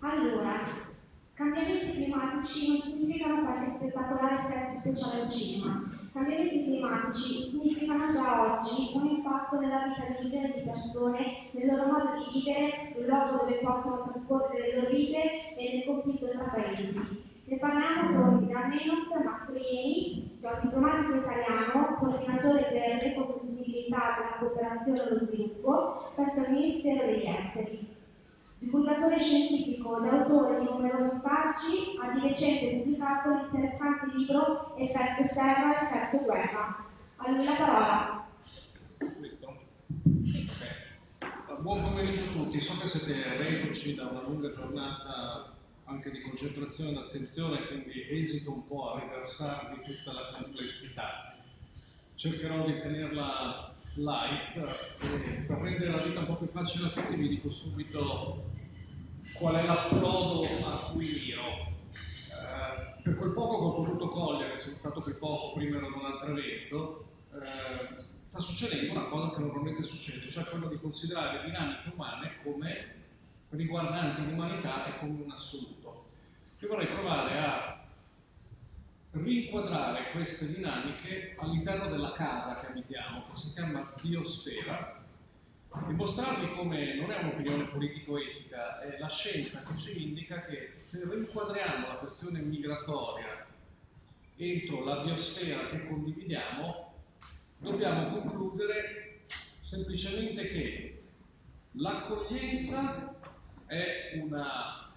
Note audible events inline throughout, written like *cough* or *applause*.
Allora, cambiamenti climatici non significano qualche spettacolare effetto speciale al cinema. Cambiamenti climatici significano già oggi un impatto nella vita di milioni di persone, nel loro modo di vivere, nel luogo dove possono trasporre le loro vite e nel conflitto tra paesi. Ne parliamo con Granenos Mastroieni, che è diplomatico italiano, coordinatore per l'ecosostenibilità della cooperazione allo sviluppo presso il Ministero degli Esteri. Divulgatore scientifico ed autore di numerosi saggi, ha di recente pubblicato l'interessante libro Effetto serra e effetto guerra. A lui la parola. Buon pomeriggio a tutti, so che siete reduci da una lunga giornata anche di concentrazione e attenzione, quindi esito un po' a riversarvi tutta la complessità. Cercherò di tenerla light e per rendere la vita un po' più facile a tutti vi dico subito qual è l'approdo a cui miro. Eh, per quel poco che ho potuto cogliere, sono stato qui poco, prima ero ad un altro evento, eh, sta succedendo una cosa che normalmente succede, cioè quello di considerare le dinamiche umane come riguardanti l'umanità e come un assoluto. Io vorrei provare a rinquadrare queste dinamiche all'interno della casa che abitiamo, che si chiama biosfera, e mostrarvi come non è un'opinione politico-etica, è la scienza che ci indica che se rinquadriamo la questione migratoria entro la biosfera che condividiamo, dobbiamo concludere semplicemente che l'accoglienza è una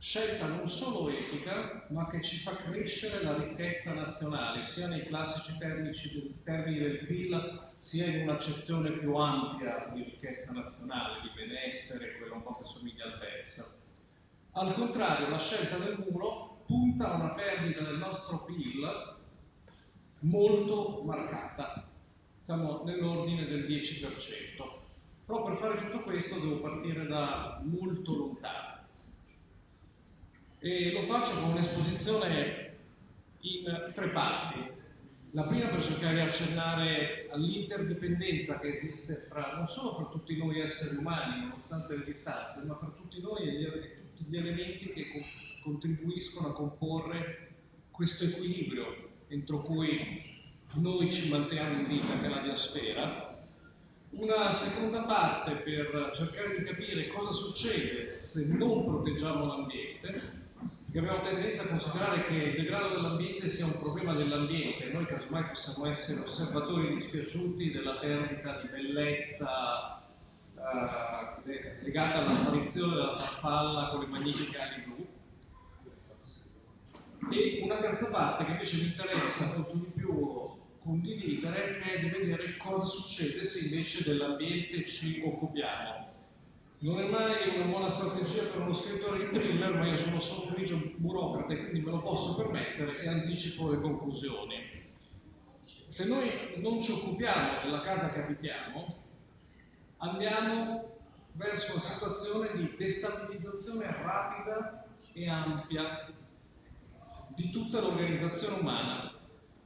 scelta non solo etica, ma che ci fa crescere la ricchezza nazionale, sia nei classici termini, del PIL, sia in un'accezione più ampia di ricchezza nazionale, di benessere, quella un po' che somiglia al PES. Al contrario, la scelta del muro punta a una perdita del nostro PIL molto marcata, siamo nell'ordine del 10%. Però per fare tutto questo devo partire da molto lontano. E lo faccio con un'esposizione in tre parti. La prima per cercare di accennare all'interdipendenza che esiste fra, non solo fra tutti noi esseri umani, nonostante le distanze, ma fra tutti noi e, tutti gli elementi che co contribuiscono a comporre questo equilibrio entro cui noi ci manteniamo in vita nella biosfera una seconda parte per cercare di capire cosa succede se non proteggiamo l'ambiente, abbiamo tendenza a considerare che il degrado dell'ambiente sia un problema dell'ambiente, noi casomai possiamo essere osservatori dispiaciuti della perdita di bellezza eh, legata alla sparizione della farfalla con le magnifiche ali blu. E una terza parte che invece mi interessa molto di più condividere è di vedere cosa succede se invece dell'ambiente ci occupiamo. Non è mai una buona strategia per uno scrittore di thriller, ma io sono solo un grigio burocrate, quindi me lo posso permettere e anticipo le conclusioni. Se noi non ci occupiamo della casa che abitiamo, andiamo verso una situazione di destabilizzazione rapida e ampia di tutta l'organizzazione umana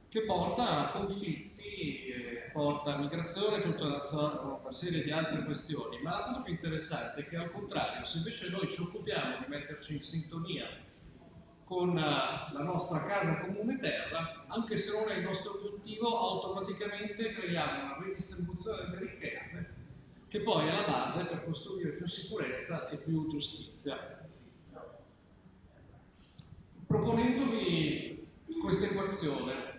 che porta a conflitti, eh, porta a migrazione, tutta una, una, serie di altre questioni. Ma la cosa più interessante è che al contrario, se invece noi ci occupiamo di metterci in sintonia con uh, la nostra casa comune terra, anche se non è il nostro obiettivo, automaticamente creiamo una redistribuzione delle ricchezze che poi è la base per costruire più sicurezza e più giustizia. Proponendovi questa equazione,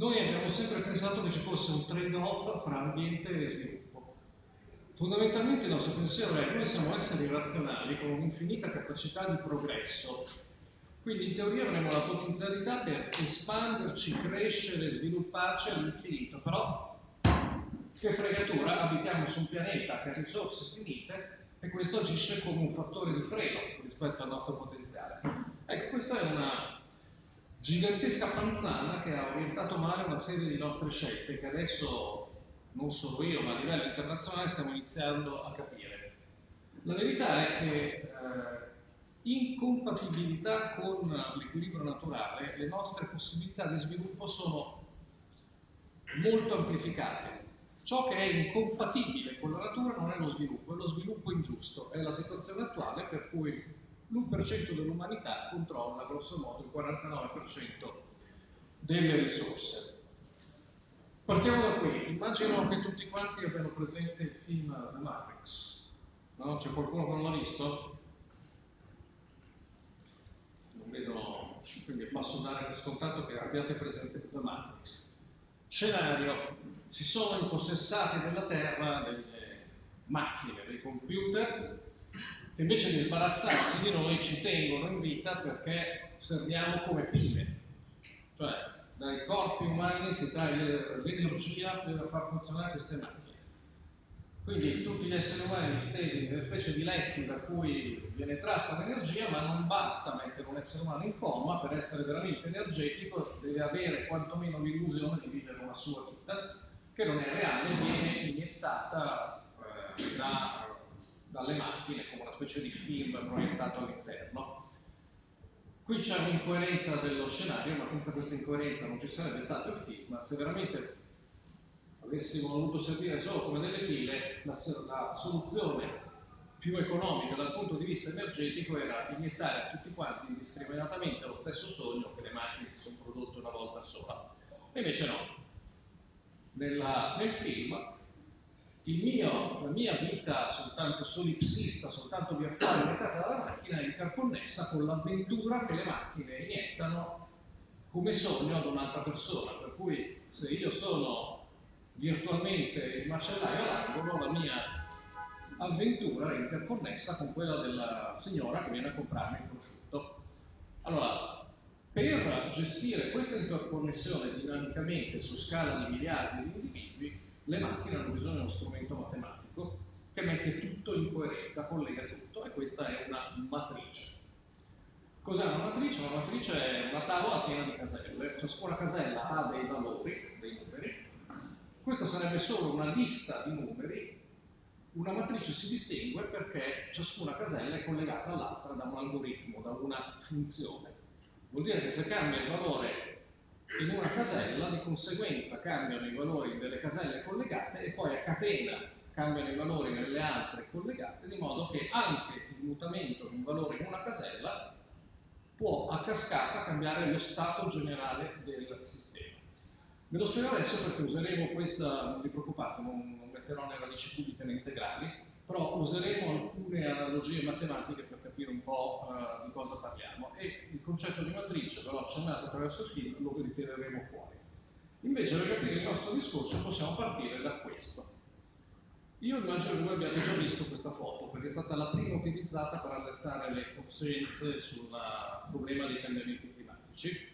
noi abbiamo sempre pensato che ci fosse un trade-off fra ambiente e sviluppo. Fondamentalmente il nostro pensiero è che noi siamo esseri razionali con un'infinita capacità di progresso, quindi in teoria avremo la potenzialità per espanderci, crescere, svilupparci all'infinito, però che fregatura, abitiamo su un pianeta che ha risorse finite e questo agisce come un fattore di freno rispetto al nostro potenziale. Ecco, questa è una gigantesca panzana che ha orientato male una serie di nostre scelte che adesso non solo io ma a livello internazionale stiamo iniziando a capire. La verità è che eh, in compatibilità con l'equilibrio naturale le nostre possibilità di sviluppo sono molto amplificate. Ciò che è incompatibile con la natura non è lo sviluppo, è lo sviluppo ingiusto, è la situazione attuale per cui l'1% dell'umanità controlla grosso modo il 49% delle risorse. Partiamo da qui, immagino che tutti quanti abbiano presente il film The Matrix, no? C'è qualcuno che non l'ha visto? Non vedo, quindi passo dare per scontato che abbiate presente The Matrix. Scenario, si sono impossessati della Terra delle macchine, dei computer, invece di sbarazzarsi di noi ci tengono in vita perché serviamo come pile. Cioè, dai corpi umani si trae l'energia per far funzionare queste macchine. Quindi tutti gli esseri umani distesi in delle specie di letti da cui viene tratta l'energia, ma non basta mettere un essere umano in coma per essere veramente energetico, deve avere quantomeno l'illusione di vivere una sua vita, che non è reale, viene iniettata eh, da, dalle macchine come una specie di film proiettato all'interno. Qui c'è un'incoerenza dello scenario, ma senza questa incoerenza non ci sarebbe stato il film. Se veramente avessimo voluto servire solo come delle pile, la, la soluzione più economica dal punto di vista energetico era iniettare a tutti quanti indiscriminatamente lo stesso sogno che le macchine si sono prodotte una volta sola. E invece no. Nella, nel film mio, la mia vita soltanto solipsista, soltanto virtuale iniettata dalla macchina è interconnessa con l'avventura che le macchine iniettano come sogno ad un'altra persona. Per cui se io sono virtualmente il macellaio all'angolo, la mia avventura è interconnessa con quella della signora che viene a comprarmi il prosciutto. Allora, per gestire questa interconnessione dinamicamente su scala di miliardi di individui, le macchine hanno bisogno di uno strumento matematico che mette tutto in coerenza, collega tutto e questa è una matrice. Cos'è una matrice? Una matrice è una tavola piena di caselle, ciascuna casella ha dei valori, dei numeri. Questa sarebbe solo una lista di numeri. Una matrice si distingue perché ciascuna casella è collegata all'altra da un algoritmo, da una funzione. Vuol dire che se cambia il valore in una casella, di conseguenza cambiano i valori delle caselle collegate e poi a catena cambiano i valori nelle altre collegate, di modo che anche il mutamento di un valore in una casella può a cascata cambiare lo stato generale del sistema. Ve lo spiego adesso perché useremo questa, non vi preoccupate, non, non metterò né radici cubiche né integrali, però useremo alcune analogie matematiche per capire un po' uh, di cosa parliamo e il concetto di matrice, però accennato attraverso il film, lo ritireremo fuori. Invece per capire il nostro discorso possiamo partire da questo. Io immagino che voi abbiate già visto questa foto, perché è stata la prima utilizzata per allertare le coscienze sul problema dei cambiamenti climatici.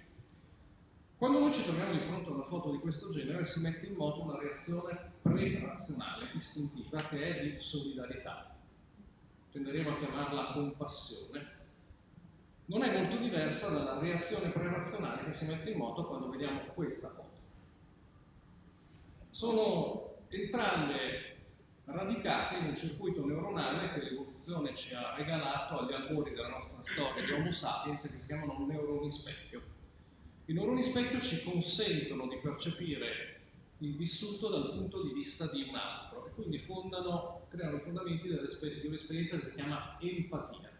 Quando noi ci troviamo di fronte a una foto di questo genere si mette in moto una reazione pre-razionale, istintiva, che è di solidarietà. Tenderemo a chiamarla compassione. Non è molto diversa dalla reazione pre-razionale che si mette in moto quando vediamo questa foto. Sono entrambe radicate in un circuito neuronale che l'evoluzione ci ha regalato agli albori della nostra storia di Homo sapiens che si chiamano neuroni specchio. I neuroni specchio ci consentono di percepire il vissuto dal punto di vista di un altro e quindi fondano, creano i fondamenti di un'esperienza che si chiama empatia.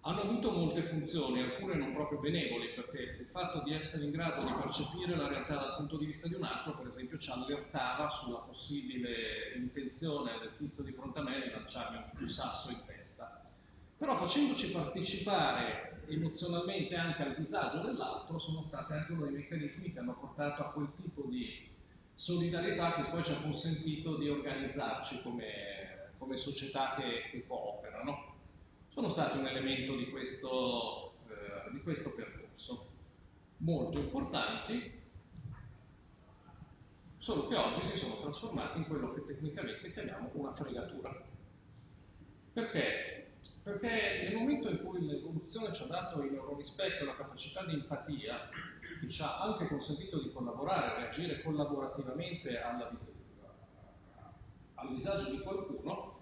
Hanno avuto molte funzioni, alcune non proprio benevoli, perché il fatto di essere in grado di percepire la realtà dal punto di vista di un altro, per esempio, ci allertava sulla possibile intenzione del tizio di fronte a me di lanciarmi un sasso in testa. Però facendoci partecipare emozionalmente anche al disagio dell'altro sono stati anche uno dei meccanismi che hanno portato a quel tipo di solidarietà che poi ci ha consentito di organizzarci come, come società che, che, cooperano. Sono stati un elemento di questo, eh, di questo percorso, molto importanti, solo che oggi si sono trasformati in quello che tecnicamente chiamiamo una fregatura. Perché? Perché nel momento in cui l'evoluzione ci ha dato il rispetto e la capacità di empatia, che ci ha anche consentito di collaborare, reagire collaborativamente alla, al disagio di qualcuno,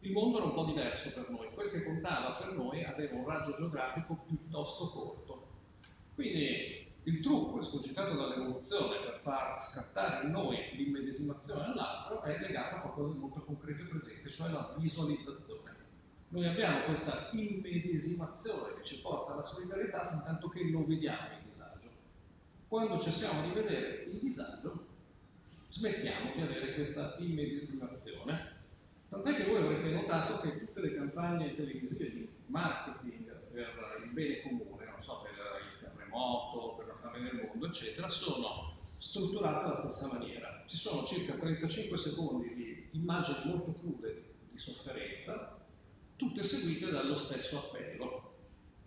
il mondo era un po' diverso per noi. Quel che contava per noi aveva un raggio geografico piuttosto corto. Quindi Il trucco escogitato dall'evoluzione per far scattare in noi l'immedesimazione all'altro è legato a qualcosa di molto concreto e presente, cioè la visualizzazione. Noi abbiamo questa immedesimazione che ci porta alla solidarietà fin tanto che lo vediamo il disagio. Quando cessiamo di vedere il disagio, smettiamo di avere questa immedesimazione. Tant'è che voi avrete notato che tutte le campagne televisive di marketing per il bene comune, non so, per il terremoto, per la fame nel mondo, eccetera, sono strutturate alla stessa maniera. Ci sono circa 35 secondi di immagini molto crude di sofferenza, tutte seguite dallo stesso appello.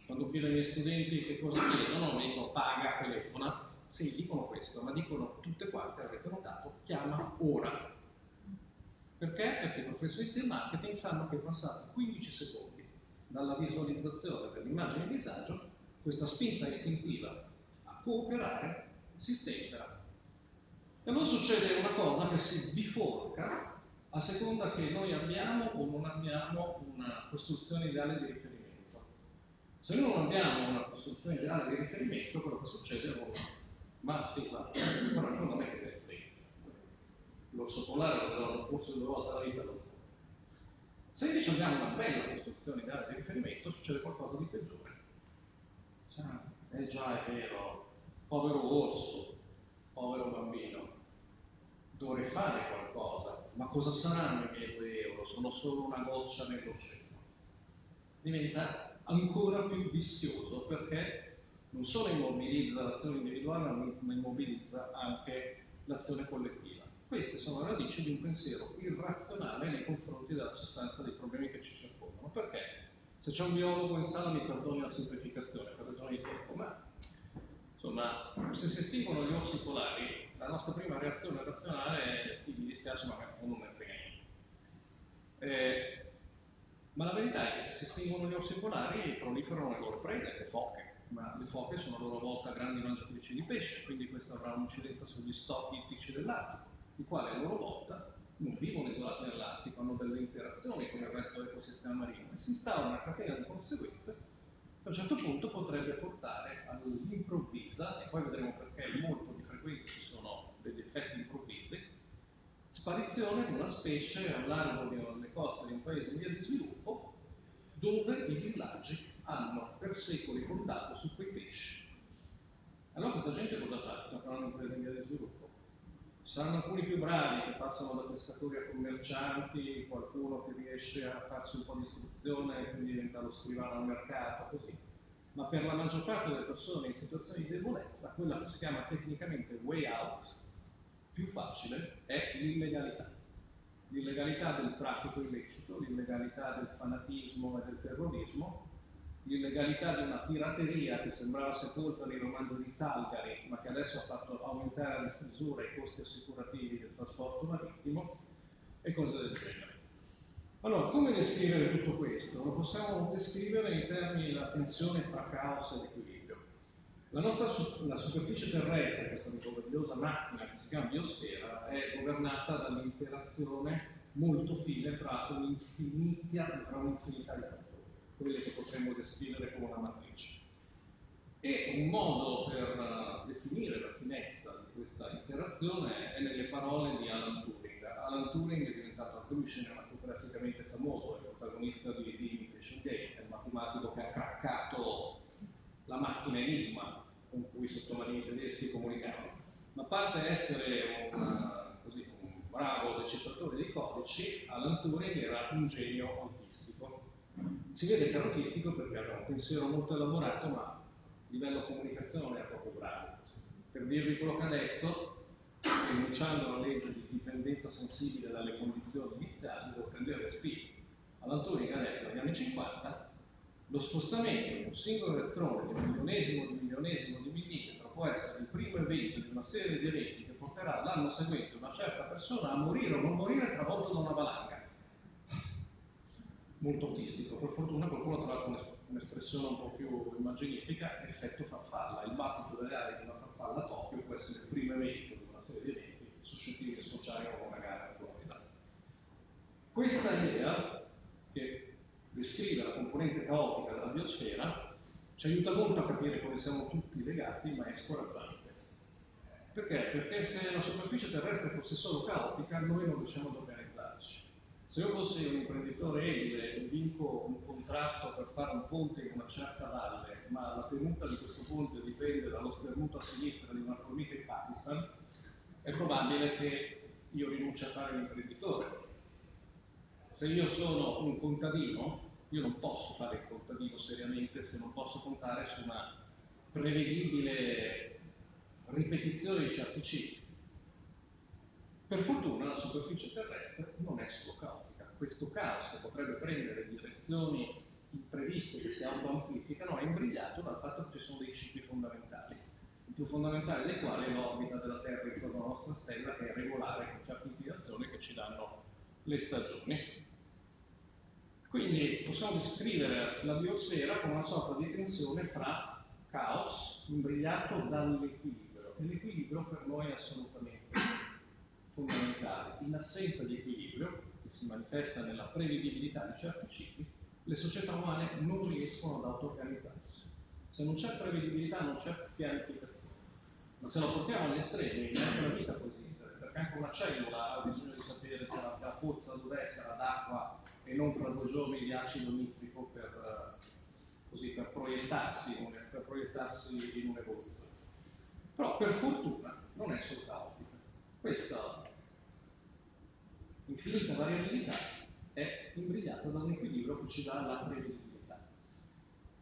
Quando chiedo ai miei studenti che cosa chiedono, mi dicono paga, telefona. Sì, dicono questo, ma dicono tutte quante, avete notato, chiama ora. Perché? Perché i professionisti del marketing sanno che passati 15 secondi dalla visualizzazione dell'immagine di disagio, questa spinta istintiva a cooperare si stenterà. E allora succede una cosa che si biforca a seconda che noi abbiamo o non abbiamo una costruzione ideale di riferimento. Se noi non abbiamo una costruzione ideale di riferimento, quello che succede è che, ma sì, ma però in fondo a me che ne frega. L'orso polare lo devono forse due volte alla vita lo so. Se invece abbiamo una bella costruzione ideale di riferimento, succede qualcosa di peggiore. Cioè, eh già, è vero, povero orso, povero bambino, dovrei fare qualcosa, ma cosa saranno i miei 2 euro? Sono solo una goccia nell'oceano. Diventa ancora più vischioso perché non solo immobilizza l'azione individuale, ma immobilizza anche l'azione collettiva. Queste sono radici di un pensiero irrazionale nei confronti della sostanza dei problemi che ci circondano. Perché? Se c'è un biologo in sala mi perdoni la semplificazione per ragioni di tempo, ma insomma, se si estinguono gli orsi polari, la nostra prima reazione razionale è sì, mi dispiace, ma non me ne frega niente. Eh, ma la verità è che se si estinguono gli orsi polari proliferano le loro prede, le foche, ma le foche sono a loro volta grandi mangiatrici di pesce, quindi questo avrà un'incidenza sugli stock ittici dell'Artico, i quali a loro volta non vivono isolati nell'Artico, hanno delle interazioni con il resto dell'ecosistema marino e si instaura una catena di conseguenze che a un certo punto potrebbe portare all'improvvisa, e poi vedremo perché molto frequente ci sono degli effetti improvvisi, sparizione di una specie a largo delle coste di un paese in via di sviluppo dove i villaggi hanno per secoli contato su quei pesci. Allora questa gente cosa fa? Stiamo parlando di un paese in via di sviluppo. Ci saranno alcuni più bravi che passano da pescatori a commercianti, qualcuno che riesce a farsi un po' di istruzione e quindi diventa lo scrivano al mercato, così ma per la maggior parte delle persone in situazioni di debolezza, quella che si chiama tecnicamente way out, più facile, è l'illegalità. L'illegalità del traffico illecito, l'illegalità del fanatismo e del terrorismo, l'illegalità di una pirateria che sembrava sepolta nei romanzi di Salgari, ma che adesso ha fatto aumentare a dismisura i costi assicurativi del trasporto marittimo e cose del genere. Allora, come descrivere tutto questo? Lo possiamo descrivere in termini della tensione fra caos ed equilibrio. La nostra la superficie terrestre, questa meravigliosa macchina che si chiama biosfera, è governata dall'interazione molto fine fra un'infinità, di fattori, quelle che potremmo descrivere come una matrice. E un modo per definire la finezza di questa interazione è nelle parole di Alan Turing. Alan Turing è diventato anche cinematograficamente famoso, è protagonista di Imitation Game, è il matematico che ha craccato la macchina Enigma con cui i sottomarini tedeschi comunicavano. Ma a parte essere un, così, un bravo decifratore di codici, Alan Turing era un genio autistico. Si vede che era autistico perché aveva un pensiero molto elaborato, ma a livello comunicazione era proprio bravo. Per dirvi quello che ha detto, enunciando la legge di dipendenza sensibile dalle condizioni iniziali, devo prendere respiro. Alan ha detto negli anni 50 lo spostamento di un singolo elettrone di un milionesimo di milionesimo di millimetro può essere il primo evento di una serie di eventi che porterà l'anno seguente una certa persona a morire o non morire travolto da una valanga. Molto autistico, per fortuna qualcuno ha trovato un'espressione un po' più immaginifica, effetto farfalla. Il battito delle ali di una farfalla Tokyo può essere il primo evento serie di eventi suscettibili di sfociare con una gara in Florida. Questa idea, che descrive la componente caotica della biosfera, ci aiuta molto a capire come siamo tutti legati, ma è scoraggiante. Perché? Perché se la superficie terrestre fosse solo caotica, noi non riusciamo ad organizzarci. Se io fossi un imprenditore edile e vinco un contratto per fare un ponte in una certa valle, ma la tenuta di questo ponte dipende dallo sternuto a sinistra di una formica in Pakistan, è probabile che io rinunci a fare l'imprenditore. Se io sono un contadino, io non posso fare il contadino seriamente se non posso contare su una prevedibile ripetizione di certi cicli. Per fortuna la superficie terrestre non è solo caotica, questo caos che potrebbe prendere direzioni impreviste che si autoamplificano è imbrigliato dal fatto che ci sono dei cicli fondamentali, il più fondamentale dei quali è l'orbita della Terra intorno alla nostra stella che è regolare con certe inclinazioni che ci danno le stagioni. Quindi possiamo descrivere la biosfera come una sorta di tensione fra caos imbrigliato dall'equilibrio e l'equilibrio per noi è assolutamente fondamentale. In assenza di equilibrio, che si manifesta nella prevedibilità di certi cicli, le società umane non riescono ad auto-organizzarsi. Se non c'è prevedibilità non c'è pianificazione. Ma se lo portiamo agli estremi, neanche la vita può esistere, perché anche una cellula ha bisogno di sapere se la, la pozza dov'è, era d'acqua e non fra due giorni di acido nitrico per, così, per, proiettarsi, per proiettarsi in un'evoluzione. Però per fortuna non è solo caotica. Questa infinita variabilità è imbrigliata da un equilibrio che ci dà la prevedibilità.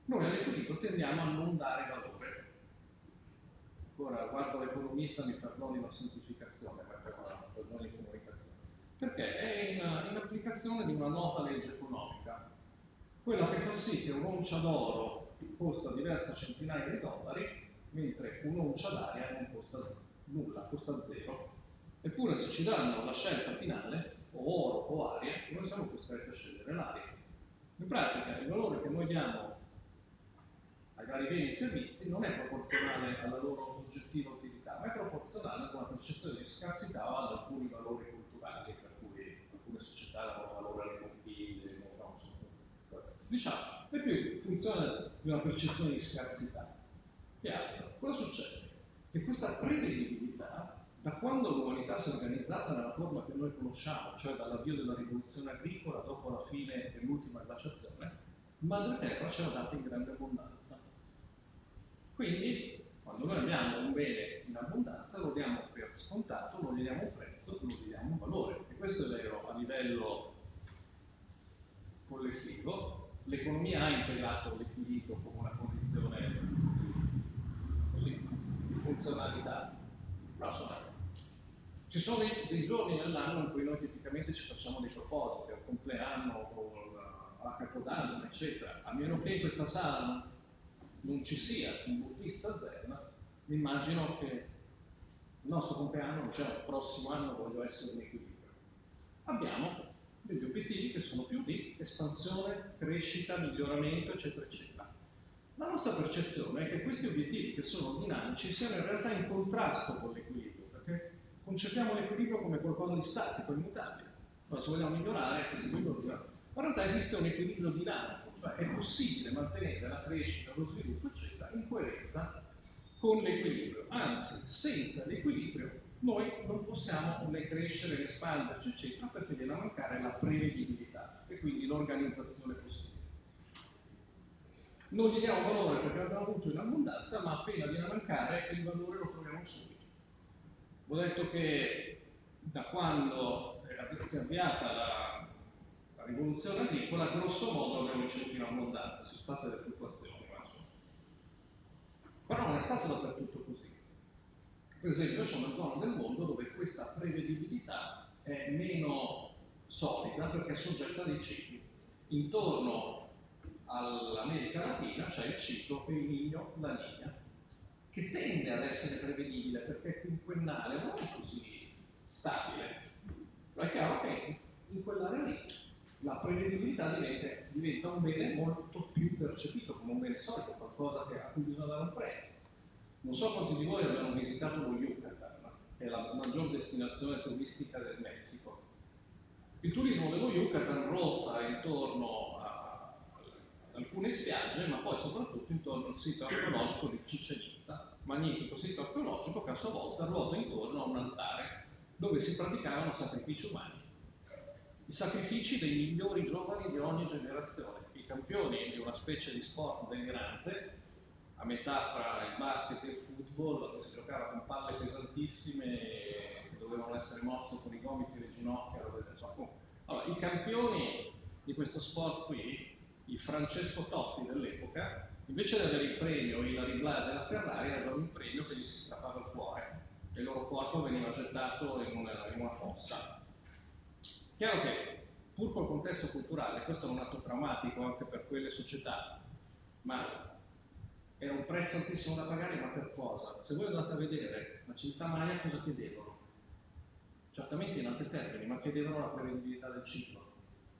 Noi all'equilibrio tendiamo a non dare valore. Ora guardo l'economista, mi perdoni la semplificazione, perché è una ragione di comunicazione perché è in, in applicazione di una nota legge economica, quella che fa sì che un'oncia d'oro costa diverse centinaia di dollari, mentre un'oncia d'aria non costa nulla, costa zero. Eppure se ci danno la scelta finale, o oro o aria, noi siamo costretti a scegliere l'aria. In pratica il valore che noi diamo ai vari beni e servizi non è proporzionale alla loro oggettiva utilità, ma è proporzionale ad una percezione di scarsità o ad alcuni valori culturali alcune società danno valore alle conchiglie, diciamo, è più funzione di una percezione di scarsità che altro. Cosa succede? Che questa prevedibilità, da quando l'umanità si è organizzata nella forma che noi conosciamo, cioè dall'avvio della rivoluzione agricola dopo la fine dell'ultima glaciazione, Madre Terra ce l'ha data in grande abbondanza. Quindi quando noi abbiamo un bene in abbondanza lo diamo per scontato, non gli diamo un prezzo, non gli diamo un valore. E questo è vero a livello collettivo. L'economia ha integrato l'equilibrio come una condizione di funzionalità. Insomma, ci sono dei, giorni nell'anno in cui noi tipicamente ci facciamo dei propositi, al compleanno, o a Capodanno, eccetera. A meno che in questa sala non ci sia un buddista zen, immagino che il nostro compleanno, cioè il prossimo anno voglio essere in equilibrio. Abbiamo degli obiettivi che sono più di espansione, crescita, miglioramento, eccetera, eccetera. La nostra percezione è che questi obiettivi che sono dinamici siano in realtà in contrasto con l'equilibrio, perché concepiamo l'equilibrio come qualcosa di statico, immutabile. Allora, se vogliamo migliorare, così miglioriamo. Ma in realtà esiste un equilibrio dinamico è possibile mantenere la crescita, lo sviluppo, eccetera, in coerenza con l'equilibrio. Anzi, senza l'equilibrio noi non possiamo né crescere né espanderci, eccetera, perché viene a mancare la prevedibilità e quindi l'organizzazione possibile. Non gli diamo valore perché l'abbiamo avuto in abbondanza, ma appena viene a mancare il valore lo troviamo subito. Ho detto che da quando si è avviata la la rivoluzione agricola, grosso modo abbiamo ricevuto in abbondanza, ci sono state delle fluttuazioni, ma però non è stato dappertutto così. Per esempio c'è una zona del mondo dove questa prevedibilità è meno solida perché è soggetta a dei cicli. Intorno all'America Latina c'è il ciclo El Niño, la Niña, che tende ad essere prevedibile perché è quinquennale, non è così stabile. Però è chiaro che in quell'area lì la prevedibilità diventa, diventa, un bene molto più percepito come un bene solido, qualcosa che, a cui bisogna dare un prezzo. Non so quanti di voi abbiano visitato lo Yucatan, che è la maggior destinazione turistica del Il turismo dello Yucatan ruota intorno a, al alcune spiagge, ma poi soprattutto intorno al sito archeologico di Cicenizza, magnifico sito archeologico che a sua volta ruota intorno a un altare dove si praticavano sacrifici umani. I sacrifici dei migliori giovani di ogni generazione, i campioni di una specie di sport delirante, a metà fra il basket e il football, dove si giocava con palle pesantissime che dovevano essere mosse con i gomiti e le ginocchia. Allora, i campioni di questo sport qui, il Francesco Totti dell'epoca, invece di avere il premio Ilari Blasi e la Ferrari, avevano un premio se gli si strappava il cuore e il loro corpo veniva gettato in una, in una fossa. Chiaro che, pur col contesto culturale, questo è un atto traumatico anche per quelle società, ma era un prezzo altissimo da pagare, ma per cosa? Se voi andate a vedere la città Maya cosa chiedevano? Certamente in altri termini, ma chiedevano la prevedibilità del cibo.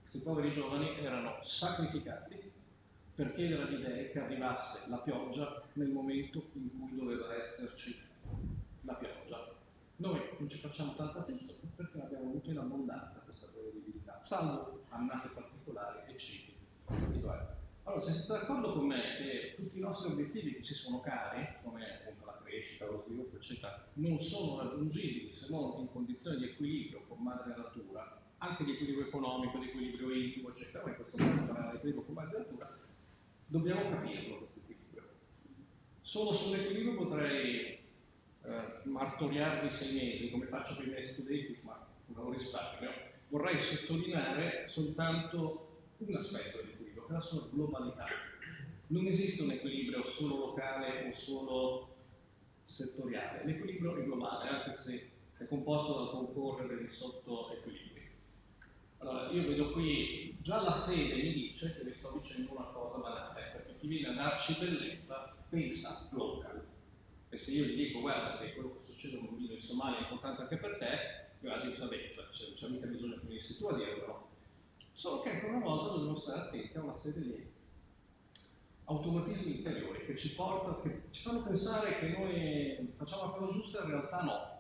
Questi poveri giovani erano sacrificati per chiedere agli dei che arrivasse la pioggia nel momento in cui doveva esserci la pioggia. Noi non ci facciamo tanta attenzione perché abbiamo avuto in abbondanza questa prevedibilità, salvo annate particolari e cibi particolari. Allora, se siete d'accordo con me che tutti i nostri obiettivi che ci sono cari, come appunto la crescita, lo sviluppo, eccetera, non sono raggiungibili se non in condizioni di equilibrio con madre natura, anche di equilibrio economico, di equilibrio intimo, eccetera, ma in questo caso parliamo di equilibrio con madre natura, dobbiamo capirlo questo equilibrio. Solo sull'equilibrio potrei eh, martoriarvi sei mesi, come faccio per i miei studenti, ma non lo risparmio. Vorrei sottolineare soltanto un aspetto dell'equilibrio, che è la sua globalità. Non esiste un equilibrio solo locale o solo settoriale, l'equilibrio è globale, anche se è composto dal concorrere di sottoequilibri. Allora, io vedo qui, già la sede mi dice che vi sto dicendo una cosa banale, perché chi viene a darci bellezza pensa local. E se io gli dico, guarda, che quello che succede a un bambino in Somalia è importante anche per te, io vabbè, non c'è mica bisogno che venissi tu a dirlo. Solo che ancora una volta dobbiamo stare attenti a una serie di automatismi interiori che ci portano, che ci fanno pensare che noi facciamo la cosa giusta in realtà no.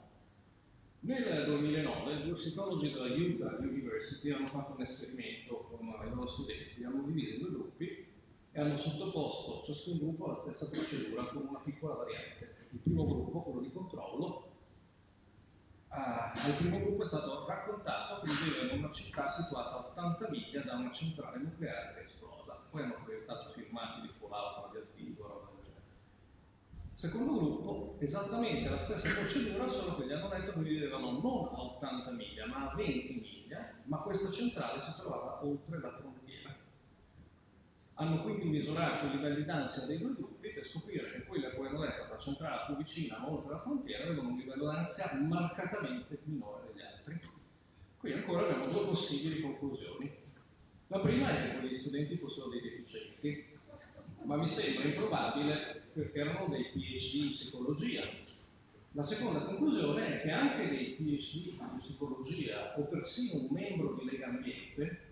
Nel 2009 due psicologi della Utah University hanno fatto un esperimento con i loro studenti, hanno diviso in due gruppi e hanno sottoposto ciascun gruppo alla stessa procedura con una piccola variante. Il primo gruppo, quello di controllo, ah, al primo gruppo è stato raccontato che viveva in una città situata a 80 miglia da una centrale nucleare che è esplosa. Poi hanno proiettato filmati di Fallout, radioattivo, roba del genere. Secondo gruppo, esattamente la stessa procedura, solo che gli hanno detto che vivevano non a 80 miglia, ma a 20 miglia, ma questa centrale si trovava oltre la frontiera hanno quindi misurato i livelli d'ansia dei due gruppi per scoprire che quelli a cui hanno detto la centrale più vicina, ma oltre la frontiera, avevano un livello d'ansia marcatamente minore degli altri. Qui ancora abbiamo due possibili conclusioni. La prima è che quegli studenti fossero dei deficienti, ma mi sembra improbabile perché erano dei PhD in psicologia. La seconda conclusione è che anche dei PhD in psicologia o persino un membro di Lega Ambiente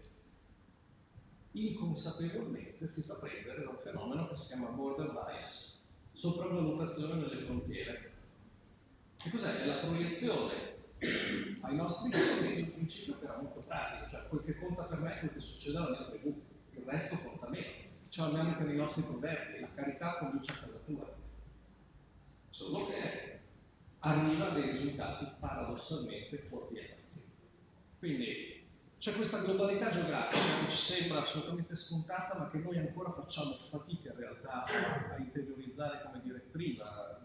inconsapevolmente si fa prendere da un fenomeno che si chiama border bias, sopravvalutazione delle frontiere. Che cos'è? È la proiezione ai nostri giorni di un principio che era molto pratico, cioè quel che conta per me è quel che succede alla mia tribù, il resto conta meno. Ce l'abbiamo anche nei nostri proverbi, la carità conduce a casa tua. Solo che arriva a dei risultati paradossalmente fuorvianti. Quindi c'è questa globalità geografica che ci sembra assolutamente scontata, ma che noi ancora facciamo fatica in realtà a, interiorizzare come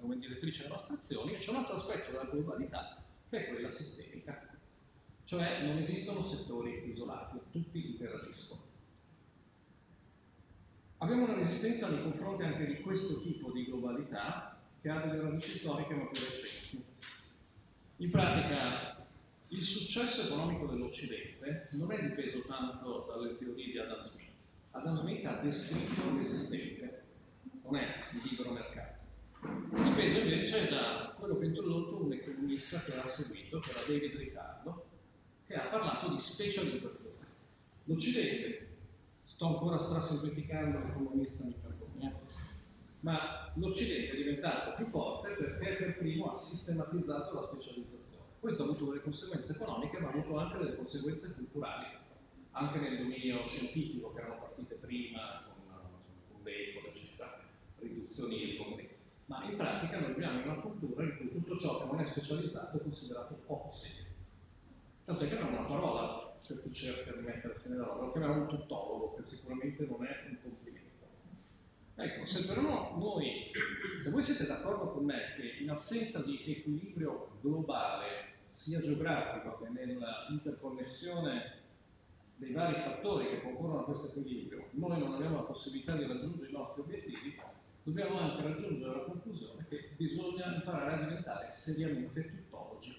come direttrice delle nostre azioni, e c'è un altro aspetto della globalità che è quella sistemica, cioè non esistono settori isolati, tutti interagiscono. Abbiamo una resistenza nei confronti anche di questo tipo di globalità che ha delle radici storiche ma più recenti. In pratica il successo economico dell'Occidente non è dipeso tanto dalle teorie di Adam Smith. Adam Smith ha descritto l'esistente, non è il libero mercato. Dipeso invece da quello che ha introdotto un economista che ha seguito, che era David Riccardo, che ha parlato di specializzazione. L'Occidente, sto ancora strasemplificando l'economista, mi vergogno, ma l'Occidente è diventato più forte perché per primo ha sistematizzato la specializzazione questo ha avuto delle conseguenze economiche, ma ha avuto anche delle conseguenze culturali, anche nel dominio scientifico che erano partite prima con l'eco, la città, riduzionismo, ma in pratica noi viviamo in una cultura in cui tutto ciò che non è specializzato è considerato poco serio. Tanto è che non è una parola per chi cerca di mettersi nella roba, lo chiamiamo un tuttologo, che sicuramente non è un complimento. Ecco, se però noi, se voi siete d'accordo con me che in assenza di equilibrio globale, sia geografico che nell'interconnessione dei vari fattori che concorrono a questo equilibrio, noi non abbiamo la possibilità di raggiungere i nostri obiettivi, dobbiamo anche raggiungere la conclusione che bisogna imparare a diventare seriamente tuttologi.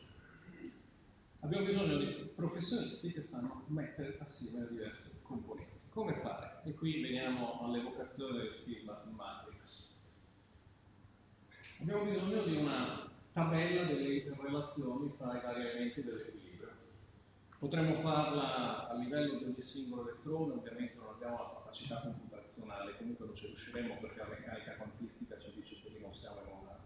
Abbiamo bisogno di professionisti che sanno mettere assieme le diverse componenti. Come fare? E qui veniamo all'evocazione del film Matrix. Abbiamo bisogno di una tabella delle interrelazioni tra i vari elementi dell'equilibrio. Potremmo farla a livello di ogni singolo elettrone, ovviamente non abbiamo la capacità computazionale, comunque non ci riusciremo perché la meccanica quantistica ci dice che non siamo in, una,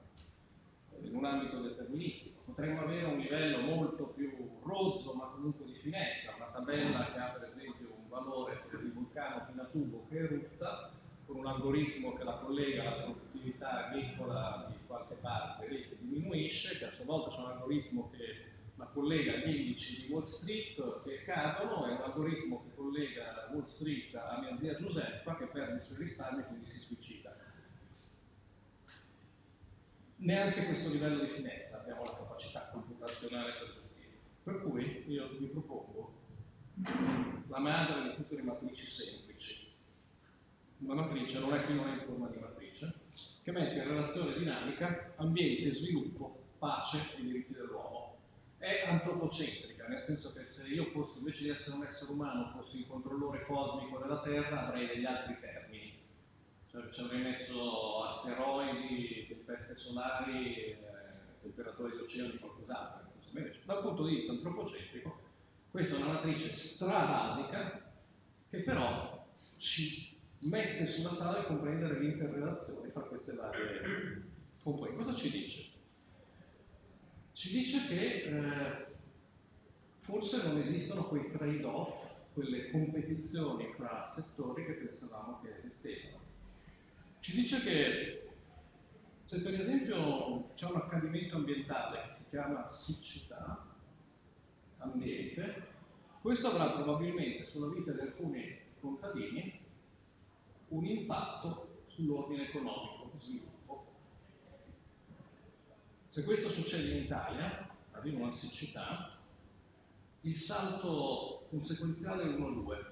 in un ambito deterministico. Potremmo avere un livello molto più rozzo, ma comunque di finezza, una tabella che ha per esempio valore di vulcano Pinatubo che erutta con un algoritmo che la collega alla produttività agricola di qualche parte che diminuisce, che a sua volta c'è un algoritmo che la collega agli indici di Wall Street che cadono e un algoritmo che collega Wall Street a mia zia Giuseppa che perde i suoi risparmi e quindi si suicida. Neanche questo livello di finezza abbiamo la capacità computazionale per gestire. Per cui io vi propongo la madre di tutte le matrici semplici. Una matrice non è qui non è in forma di matrice, che mette in relazione dinamica ambiente, sviluppo, pace e diritti dell'uomo. È antropocentrica, nel senso che se io fossi, invece di essere un essere umano, fossi il controllore cosmico della Terra, avrei degli altri termini. Cioè ci avrei messo asteroidi, tempeste solari, eh, temperature di oceani, qualcos'altro. Dal punto di vista antropocentrico, questa è una matrice strabasica che però ci mette sulla strada a comprendere le interrelazioni tra queste varie componenti. Cosa ci dice? Ci dice che eh, forse non esistono quei trade-off, quelle competizioni fra settori che pensavamo che esistevano. Ci dice che se per esempio c'è un accadimento ambientale che si chiama siccità, ambiente, questo avrà probabilmente sulla vita di alcuni contadini un impatto sull'ordine economico, sviluppo. Se questo succede in Italia, arriva una siccità, il salto conseguenziale è 1-2.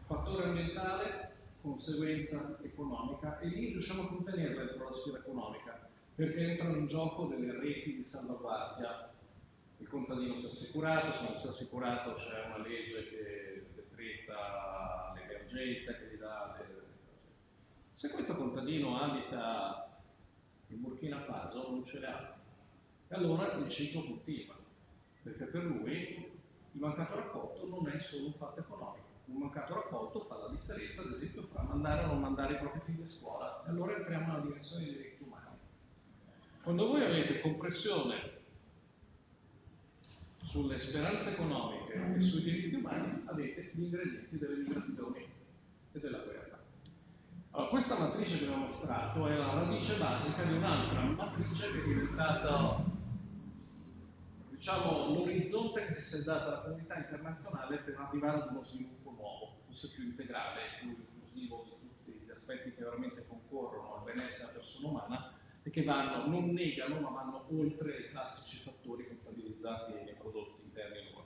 Fattore ambientale, conseguenza economica, e lì riusciamo a contenere dentro la sfera economica, perché entrano in gioco delle reti di salvaguardia il contadino si è assicurato, se non si è assicurato c'è una legge che decreta l'emergenza, che gli dà le... Se questo contadino abita in Burkina Faso non ce l'ha. E allora il ciclo continua, perché per lui il mancato raccolto non è solo un fatto economico. Un mancato raccolto fa la differenza, ad esempio, fra mandare o non mandare i propri figli a scuola. E allora entriamo nella dimensione dei diritti umani. Quando voi avete compressione sulle speranze economiche e sui diritti umani avete gli ingredienti delle migrazioni e della guerra. Allora, questa matrice che vi ho mostrato è la radice basica di un'altra matrice che è diventata diciamo, l'orizzonte che si è data alla comunità internazionale per arrivare ad uno sviluppo nuovo, fosse più integrale, più inclusivo di tutti gli aspetti che veramente concorrono al benessere della persona umana e che vanno, non negano, ma vanno oltre i classici fattori contabilizzati nei prodotti interni lordi.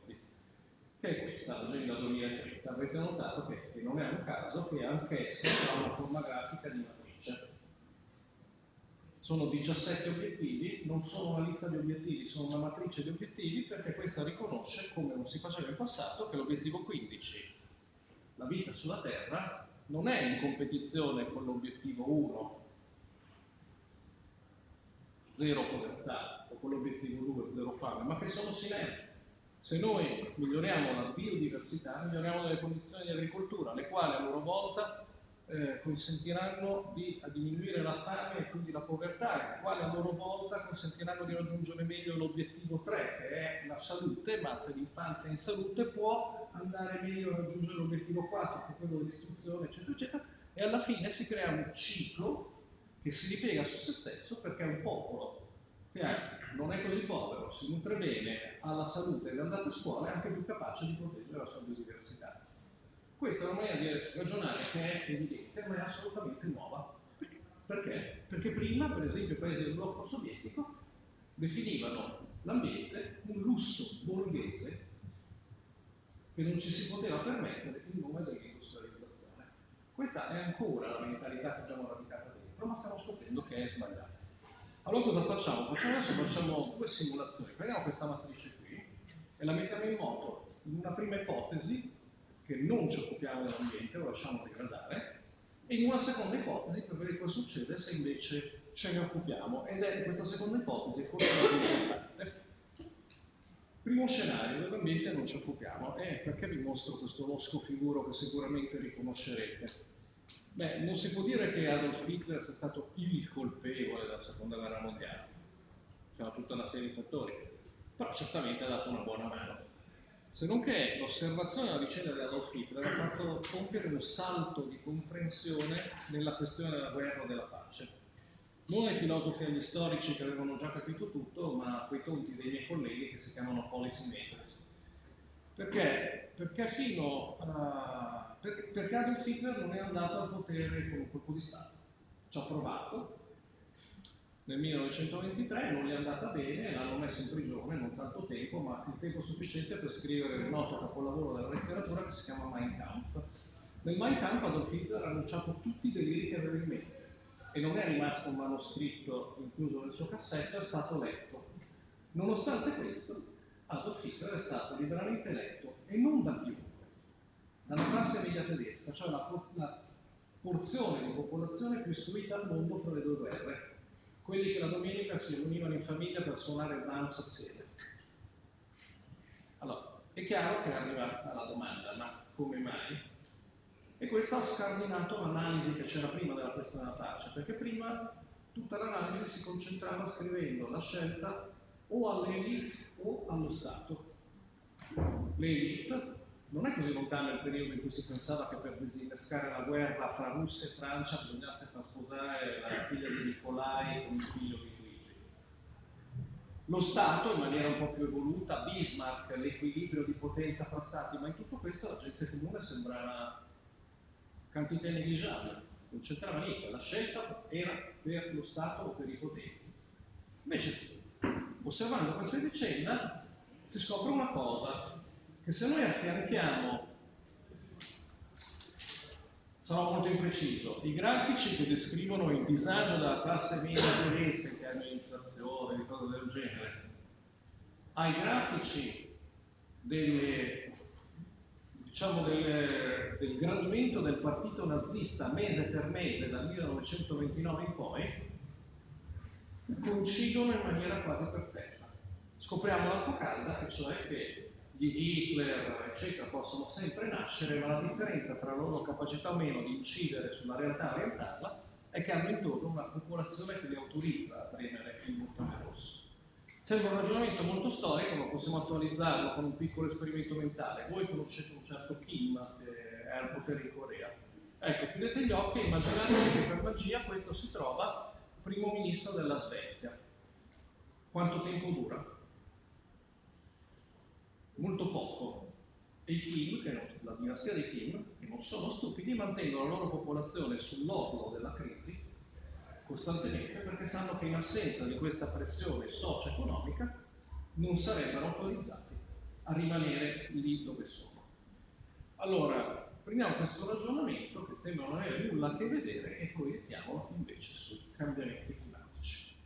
Che è questa, l'agenda 2030. Avrete notato che, che non è un caso che anch'essa ha una forma grafica di matrice. Sono 17 obiettivi, non sono una lista di obiettivi, sono una matrice di obiettivi perché questa riconosce, come non si faceva in passato, che l'obiettivo 15, la vita sulla Terra, non è in competizione con l'obiettivo 1, zero povertà o con l'obiettivo 2, zero fame, ma che sono sinergiche. Se noi miglioriamo la biodiversità, miglioriamo le condizioni di agricoltura, le quali a loro volta eh, consentiranno di diminuire la fame e quindi la povertà, i quali a loro volta consentiranno di raggiungere meglio l'obiettivo 3, che è la salute, ma se l'infanzia è in salute può andare meglio a raggiungere l'obiettivo 4, che è quello dell'istruzione, eccetera, eccetera, e alla fine si crea un ciclo che si ripiega su se stesso perché è un popolo che non è così povero, si nutre bene, ha la salute ed è andato a scuola, è anche più capace di proteggere la sua biodiversità. Questa è una maniera di ragionare che è evidente, ma è assolutamente nuova. Perché? Perché prima, per esempio, i paesi del blocco sovietico definivano l'ambiente un lusso borghese che non ci si poteva permettere in nome dell'industrializzazione. Questa è ancora la mentalità che abbiamo radicata dentro, ma stiamo scoprendo che è sbagliata. Allora cosa facciamo? Facciamo adesso facciamo due simulazioni. Prendiamo questa matrice qui e la mettiamo in moto in una prima ipotesi che non ci occupiamo dell'ambiente, lo lasciamo degradare, e in una seconda ipotesi per vedere cosa succede se invece ce ne occupiamo. Ed è questa seconda ipotesi forse la più importante. Primo scenario, dell'ambiente non ci occupiamo, e perché vi mostro questo losco figuro che sicuramente riconoscerete? Beh, non si può dire che Adolf Hitler sia stato il colpevole della seconda guerra mondiale, c'era tutta una serie di fattori, però certamente ha dato una buona mano. Se non che l'osservazione della vicenda di Adolf Hitler ha fatto compiere un salto di comprensione nella questione della guerra o della pace. Non ai filosofi e agli storici che avevano già capito tutto, ma a quei tonti dei miei colleghi che si chiamano policy makers. Perché? Perché fino a... perché Adolf Hitler non è andato al potere con un colpo di Stato. Ci ha provato, nel 1923 non gli è andata bene, l'hanno messo in prigione non tanto tempo, ma il tempo sufficiente per scrivere il noto capolavoro della letteratura che si chiama Mein Kampf. Nel Mein Kampf Adolf Hitler ha annunciato tutti i deliri che aveva in mente e non è rimasto un manoscritto incluso nel suo cassetto, è stato letto. Nonostante questo, Adolf Hitler è stato liberamente eletto e non da chiunque, dalla classe media tedesca, cioè la, la porzione di popolazione più istruita al mondo fra le due guerre, quelli che la domenica si riunivano in famiglia per suonare il Brahms assieme. Allora, è chiaro che arriva alla domanda, ma come mai? E questo ha scardinato l'analisi che c'era prima della questione della pace, perché prima tutta l'analisi si concentrava scrivendo la scelta o all'elite o allo Stato. L'elite non è così lontano il periodo in cui si pensava che per disinnescare la guerra fra Russia e Francia bisognasse far sposare la figlia di Nicolai con il figlio di Luigi. Lo Stato, in maniera un po' più evoluta, Bismarck, l'equilibrio di potenza fra Stati, ma in tutto questo la gente comune sembrava quantità negligiabile, non c'entrava niente, la scelta era per lo Stato o per i potenti. Invece, osservando questa vicenda, si scopre una cosa, che se noi affianchiamo, sarò molto impreciso, i grafici che descrivono il disagio della classe media tedesca in termini di inflazione, di cose del genere, ai grafici delle, diciamo del, del gradimento del partito nazista mese per mese dal 1929 in poi, coincidono in maniera quasi perfetta. Scopriamo l'acqua calda, e cioè che di Hitler, eccetera, possono sempre nascere, ma la differenza tra la loro capacità o meno di incidere sulla realtà e orientarla è che hanno intorno una popolazione che li autorizza a premere il bottone rosso. Sembra un ragionamento molto storico, ma possiamo attualizzarlo con un piccolo esperimento mentale. Voi conoscete un certo Kim che è al potere in Corea. Ecco, chiudete gli occhi e immaginate che per magia questo si trova primo ministro della Svezia. Quanto tempo dura? molto poco. E i Kim, che la dinastia dei Kim, che non sono stupidi, mantengono la loro popolazione sull'orlo della crisi costantemente perché sanno che in assenza di questa pressione socio-economica non sarebbero autorizzati a rimanere lì dove sono. Allora, prendiamo questo ragionamento che sembra non avere nulla a che vedere e proiettiamolo invece sui cambiamenti climatici.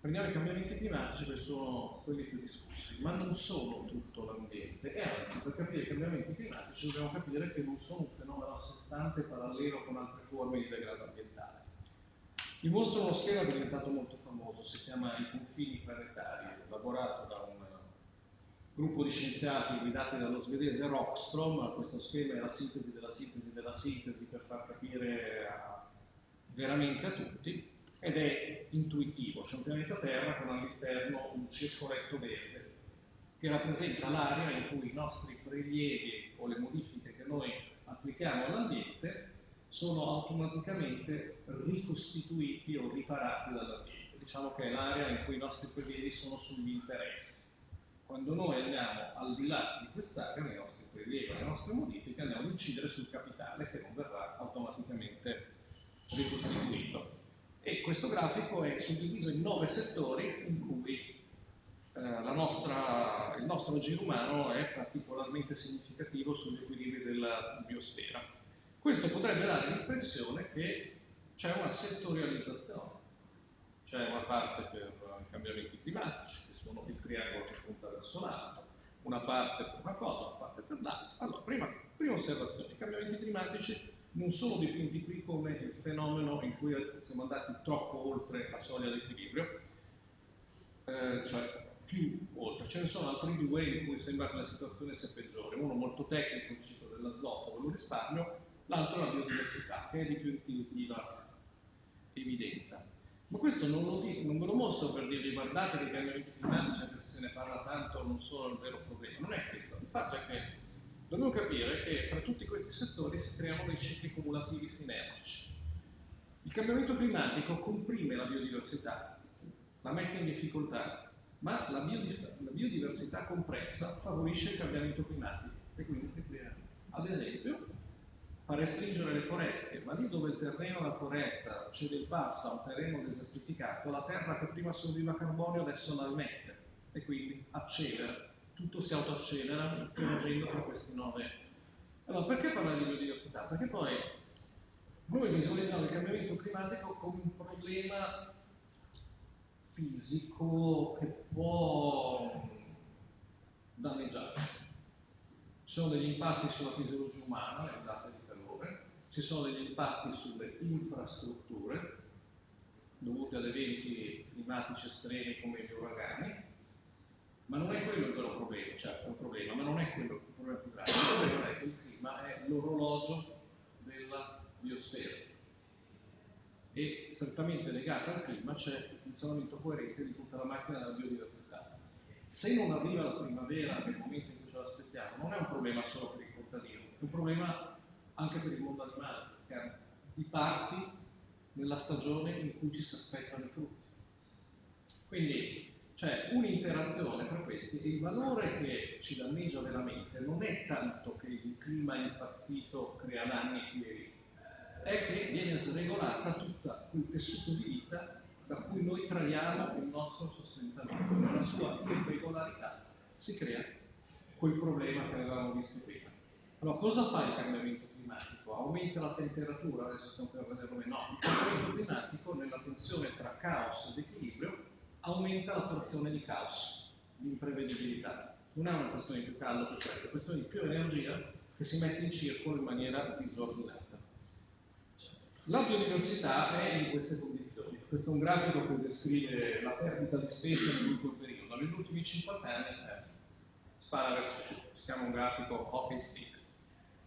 Prendiamo i cambiamenti climatici che sono quelli più discussi, ma non sono tutto l'ambiente e anzi per capire i cambiamenti climatici dobbiamo capire che non sono un fenomeno a sé stante parallelo con altre forme di degrado ambientale. Vi mostro uno schema diventato molto famoso, si chiama I confini planetari, elaborato da un gruppo di scienziati guidati dallo svedese Rockstrom, questo schema è la sintesi della sintesi della sintesi per far capire a, veramente a tutti, ed è intuitivo, c'è un pianeta Terra con all'interno un circoletto verde che rappresenta l'area in cui i nostri prelievi o le modifiche che noi applichiamo all'ambiente sono automaticamente ricostituiti o riparati dall'ambiente. Diciamo che è l'area in cui i nostri prelievi sono sugli interessi. Quando noi andiamo al di là di quest'area, nei nostri prelievi, le nostre modifiche, andiamo ad incidere sul capitale che non verrà automaticamente ricostituito. E questo grafico è suddiviso in nove settori in cui eh, nostra, il nostro giro umano è particolarmente significativo sugli equilibri della biosfera. Questo potrebbe dare l'impressione che c'è una settorializzazione, c'è una parte per i cambiamenti climatici, che sono il triangolo che punta verso l'alto, una parte per una cosa, una parte per l'altra. Allora, prima, prima osservazione, i cambiamenti climatici non sono dipinti qui come il fenomeno in cui siamo andati troppo oltre la soglia d'equilibrio, eh, cioè più oltre. Ce ne sono altri due in cui sembra che la situazione sia peggiore. Uno molto tecnico, il ciclo dell'azoto, quello risparmio, l'altro la biodiversità, che è di più intuitiva evidenza. Ma questo non, lo non ve lo mostro per dirvi guardate che i cambiamenti climatici, anche se se ne parla tanto, non sono il vero problema. Non è questo. Il fatto è che Dobbiamo capire che fra tutti questi settori si creano dei cicli cumulativi sinergici. Il cambiamento climatico comprime la biodiversità, la mette in difficoltà, ma la, la biodiversità compressa favorisce il cambiamento climatico e quindi si crea. Ad esempio, fa restringere le foreste, ma lì dove il terreno della foresta cede il passo a un terreno desertificato, la terra che prima assorbiva carbonio adesso non ammette e quindi accelera tutto si autoaccelera agendo tra questi nove. Allora, perché parlare di biodiversità? Perché poi noi visualizziamo il cambiamento climatico come un problema fisico che può danneggiarci. Ci sono degli impatti sulla fisiologia umana, le ondate di calore, ci sono degli impatti sulle infrastrutture dovute ad eventi climatici estremi come gli uragani, ma non è quello il vero problema, certo è un problema, ma non è quello il problema più grave. Il problema è che il clima è l'orologio della biosfera e strettamente legato al clima c'è il funzionamento coerente di tutta la macchina della biodiversità. Se non arriva la primavera nel momento in cui ce l'aspettiamo, non è un problema solo per il contadino, è un problema anche per il mondo animale, perché i parti nella stagione in cui ci si aspettano i frutti. Quindi c'è un'interazione tra questi e il valore che ci danneggia veramente non è tanto che il clima impazzito crea danni qui e lì, è che viene sregolata tutta quel tessuto di vita da cui noi traiamo il nostro sostentamento. Nella sua irregolarità si crea quel problema che avevamo visto prima. Allora, cosa fa il cambiamento climatico? Aumenta la temperatura? Adesso stiamo per vedere come no. Il cambiamento climatico, nella tensione tra caos ed equilibrio, aumenta la frazione di caos, di imprevedibilità. Non è una questione di più caldo che freddo, è una questione di più energia che si mette in circolo in maniera disordinata. La biodiversità è in queste condizioni. Questo è un grafico che descrive la perdita di specie il periodo. Negli ultimi 50 anni eh, spara verso giù, si chiama un grafico hockey stick.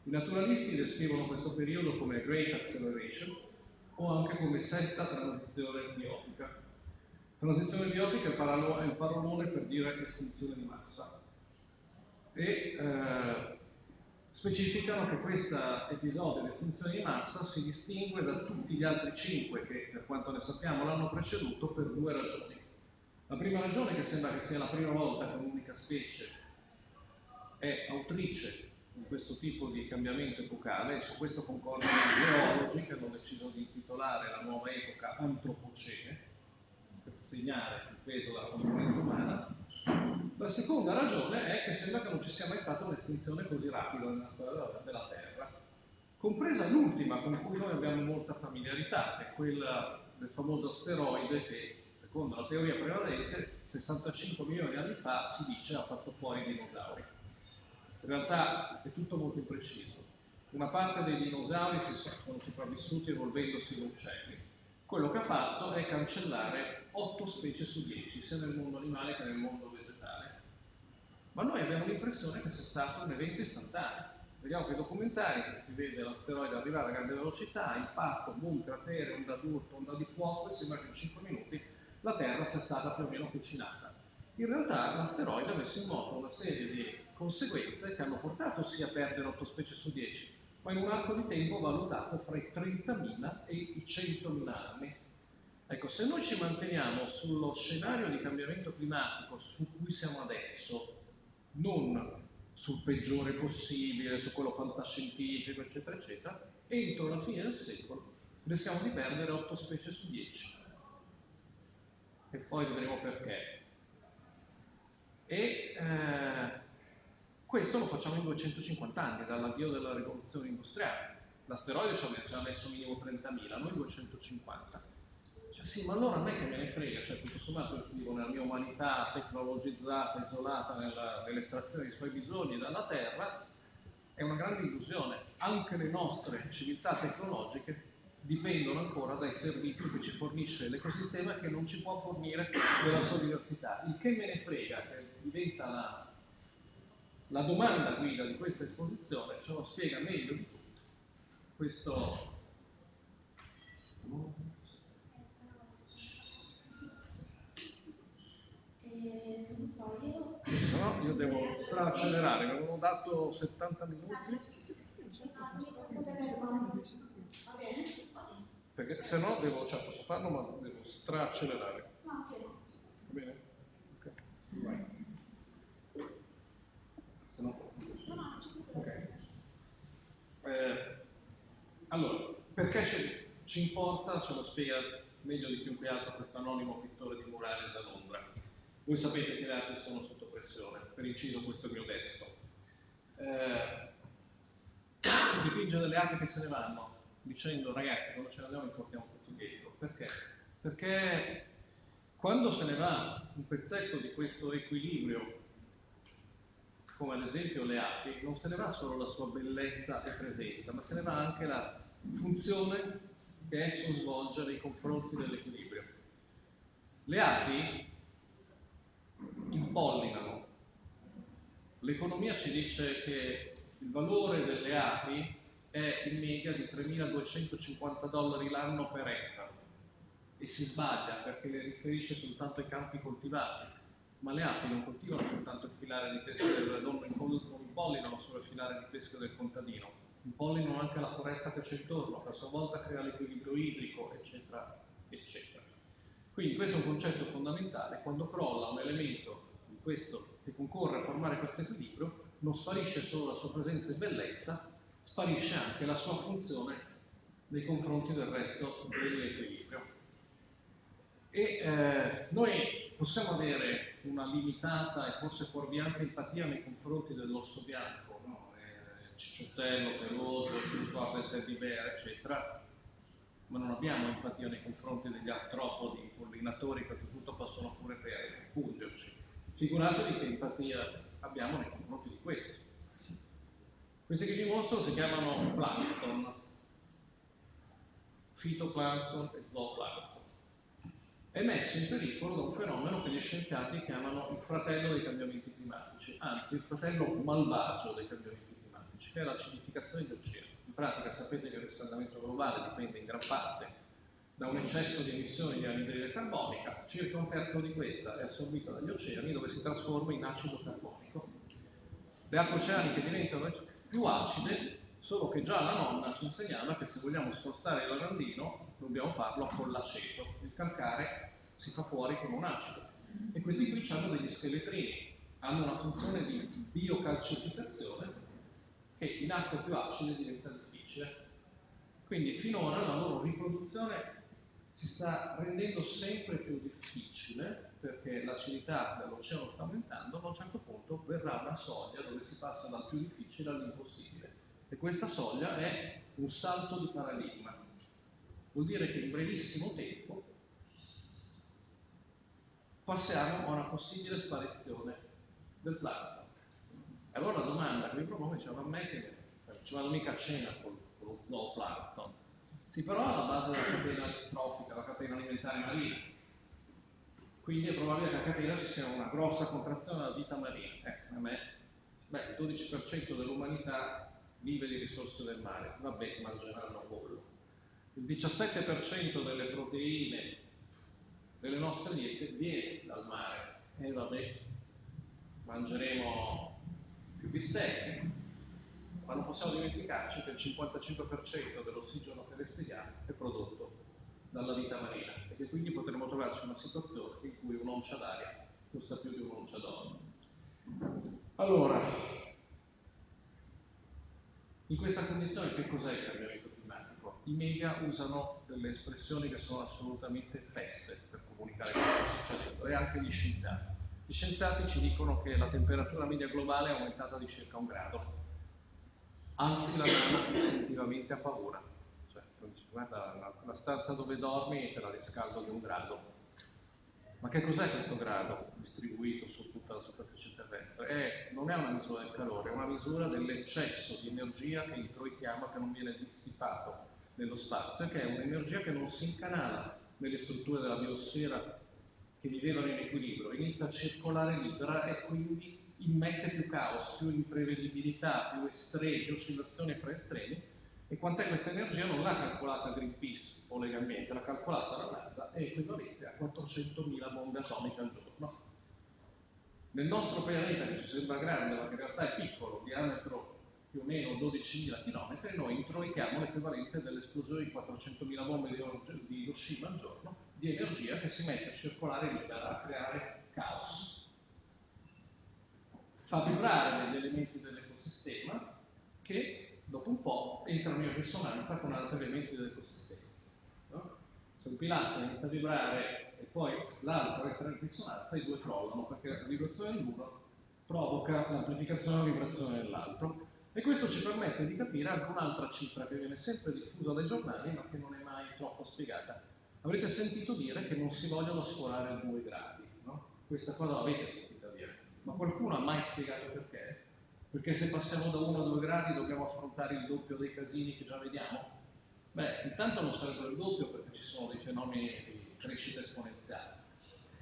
I naturalisti descrivono questo periodo come Great Acceleration o anche come sesta transizione biotica, Transizione biotica è il parolone per dire estinzione di massa. E eh, specificano che questo episodio di estinzione di massa si distingue da tutti gli altri cinque che, per quanto ne sappiamo, l'hanno preceduto per due ragioni. La prima ragione, che sembra che sia la prima volta che un'unica specie è autrice di questo tipo di cambiamento epocale, e su questo concordano i geologi che hanno deciso di intitolare la nuova epoca Antropocene, per segnare il peso della componente umana. La seconda ragione è che sembra che non ci sia mai stata un'estinzione così rapida nella storia della Terra, compresa l'ultima con cui noi abbiamo molta familiarità, che è quella del famoso asteroide che, secondo la teoria prevalente, 65 milioni di anni fa si dice ha fatto fuori i dinosauri. In realtà è tutto molto impreciso. Una parte dei dinosauri si sono sopravvissuti evolvendosi in uccelli, quello che ha fatto è cancellare 8 specie su 10, sia nel mondo animale che nel mondo vegetale. ma noi abbiamo l'impressione che sia stato un evento istantaneo. Vediamo che i documentari che si vede l'asteroide arrivare a grande velocità, impatto, boom, cratere, onda d'urto, onda di fuoco e sembra che in 5 minuti la Terra sia stata più o meno cucinata. In realtà l'asteroide ha messo in moto una serie di conseguenze che hanno portato sia a perdere 8 specie su 10, ma in un arco di tempo valutato fra i 30.000 e i 100.000 anni. Ecco, se noi ci manteniamo sullo scenario di cambiamento climatico su cui siamo adesso, non sul peggiore possibile, su quello fantascientifico, eccetera, eccetera, entro la fine del secolo rischiamo di perdere 8 specie su 10. E poi vedremo perché. E eh, questo lo facciamo in 250 anni, dall'avvio della rivoluzione industriale. L'asteroide ci ha messo minimo 30.000, noi 250. Cioè, sì, ma allora a me che me ne frega, cioè tutto sommato vivo nella mia umanità tecnologizzata, isolata nella, nell'estrazione dei suoi bisogni dalla Terra, è una grande illusione. Anche le nostre civiltà tecnologiche dipendono ancora dai servizi che ci fornisce l'ecosistema che non ci può fornire della sua diversità. Il che me ne frega, che diventa la, la domanda guida di questa esposizione, ce lo spiega meglio di tutto questo so, io... No, io devo straccelerare, mi avevano dato 70 minuti. Perché se no devo, cioè posso farlo ma devo ok. Va bene? Vai. Ok. Eh, allora, perché ci, ci importa, ce lo spiega meglio di chiunque altro questo anonimo pittore di murales a Londra. Voi sapete che le arti sono sotto pressione, per inciso questo mio testo. Eh, dipinge delle arti che se ne vanno, dicendo ragazzi quando ce ne andiamo li portiamo tutti dietro. Perché? Perché quando se ne va un pezzetto di questo equilibrio, come ad esempio le api, non se ne va solo la sua bellezza e presenza, ma se ne va anche la funzione che esso svolge nei confronti dell'equilibrio. Le api impollinano. L'economia ci dice che il valore delle api è in media di 3.250 dollari l'anno per ettaro e si sbaglia perché le riferisce soltanto ai campi coltivati, ma le api non coltivano soltanto il filare di pesca del non impollinano solo il filare di pesca del contadino, impollinano anche la foresta che c'è intorno, che a sua volta crea l'equilibrio idrico, eccetera, eccetera. Quindi questo è un concetto fondamentale, quando crolla un elemento di questo, che concorre a formare questo equilibrio, non sparisce solo la sua presenza e bellezza, sparisce anche la sua funzione nei confronti del resto dell'equilibrio. E eh, noi possiamo avere una limitata e forse fuorviante empatia nei confronti dell'orso bianco, no? eh, cicciottello, peloso, ci ricorda il teddy bear, eccetera, ma non abbiamo empatia nei confronti degli artropodi, pollinatori che oltretutto possono pure pungerci. Figuratevi che empatia abbiamo nei confronti di questi. Questi che vi mostro si chiamano plankton, fitoplankton e zooplankton. È messo in pericolo da un fenomeno che gli scienziati chiamano il fratello dei cambiamenti climatici, anzi il fratello malvagio dei cambiamenti climatici, che è l'acidificazione degli oceani. In pratica sapete che il riscaldamento globale dipende in gran parte da un eccesso di emissioni di anidride carbonica, circa un terzo di questa è assorbita dagli oceani dove si trasforma in acido carbonico. Le acque oceaniche diventano più acide, solo che già la nonna ci insegnava che se vogliamo spostare il lavandino dobbiamo farlo con l'aceto. Il calcare si fa fuori con un acido. E questi qui hanno degli scheletrini, hanno una funzione di biocalcificazione che in acque più acide diventa difficile. Quindi finora la loro riproduzione si sta rendendo sempre più difficile perché l'acidità dell'oceano sta aumentando, ma a un certo punto verrà una soglia dove si passa dal più difficile all'impossibile. E questa soglia è un salto di paradigma. Vuol dire che in brevissimo tempo passiamo a una possibile sparizione del plankton. Allora la domanda che mi propone diceva a me che ci vado mica a cena con, con lo zooplankton, sì, però alla base della catena trofica, la catena alimentare marina. Quindi è probabile che a catena ci sia una grossa contrazione della vita marina. Ecco, a me, beh, il 12% dell'umanità vive di risorse del mare, vabbè, mangeranno pollo. Il 17% delle proteine delle nostre diete viene dal mare, e vabbè, mangeremo più bistecche, ma non possiamo dimenticarci che il 55% dell'ossigeno che respiriamo è prodotto dalla vita marina e che quindi potremmo trovarci in una situazione in cui un'oncia d'aria costa più di un'oncia d'oro. Allora, in questa condizione che cos'è il cambiamento climatico? I media usano delle espressioni che sono assolutamente fesse per comunicare quello che sta succedendo e anche gli scienziati. Gli scienziati ci dicono che la temperatura media globale è aumentata di circa un grado, anzi la mano definitivamente a paura. Cioè, guarda, la, la stanza dove dormi te la riscaldo di un grado. Ma che cos'è questo grado distribuito su tutta la superficie terrestre? È, non è una misura del calore, è una misura dell'eccesso di energia che introitiamo che non viene dissipato nello spazio, che è un'energia che non si incanala nelle strutture della biosfera che vivevano in equilibrio, inizia a circolare libera e quindi immette più caos, più imprevedibilità, più estremi, più oscillazioni fra estremi. E quant'è questa energia non l'ha calcolata Greenpeace o Legambiente, l'ha calcolata la NASA, è equivalente a 400.000 bombe atomiche al giorno. Nel nostro pianeta, che ci sembra grande, ma che in realtà è piccolo, diametro più o meno 12.000 km, noi introitiamo l'equivalente dell'esplosione di 400.000 bombe di Hiroshima al giorno di energia che si mette a circolare libera, a creare caos. Fa vibrare degli elementi dell'ecosistema che dopo un po' entrano in risonanza con altri elementi dell'ecosistema. No? Se un pilastro inizia a vibrare e poi l'altro entra in risonanza, i due crollano perché la vibrazione dell'uno provoca l'amplificazione della vibrazione dell'altro. E questo ci permette di capire anche un'altra cifra che viene sempre diffusa dai giornali ma che non è mai troppo spiegata Avrete sentito dire che non si vogliono sforare due gradi, no? Questa cosa l'avete sentita dire, ma qualcuno ha mai spiegato perché? Perché se passiamo da 1 a 2 gradi dobbiamo affrontare il doppio dei casini che già vediamo? Beh, intanto non sarebbe il doppio perché ci sono dei fenomeni di crescita esponenziale.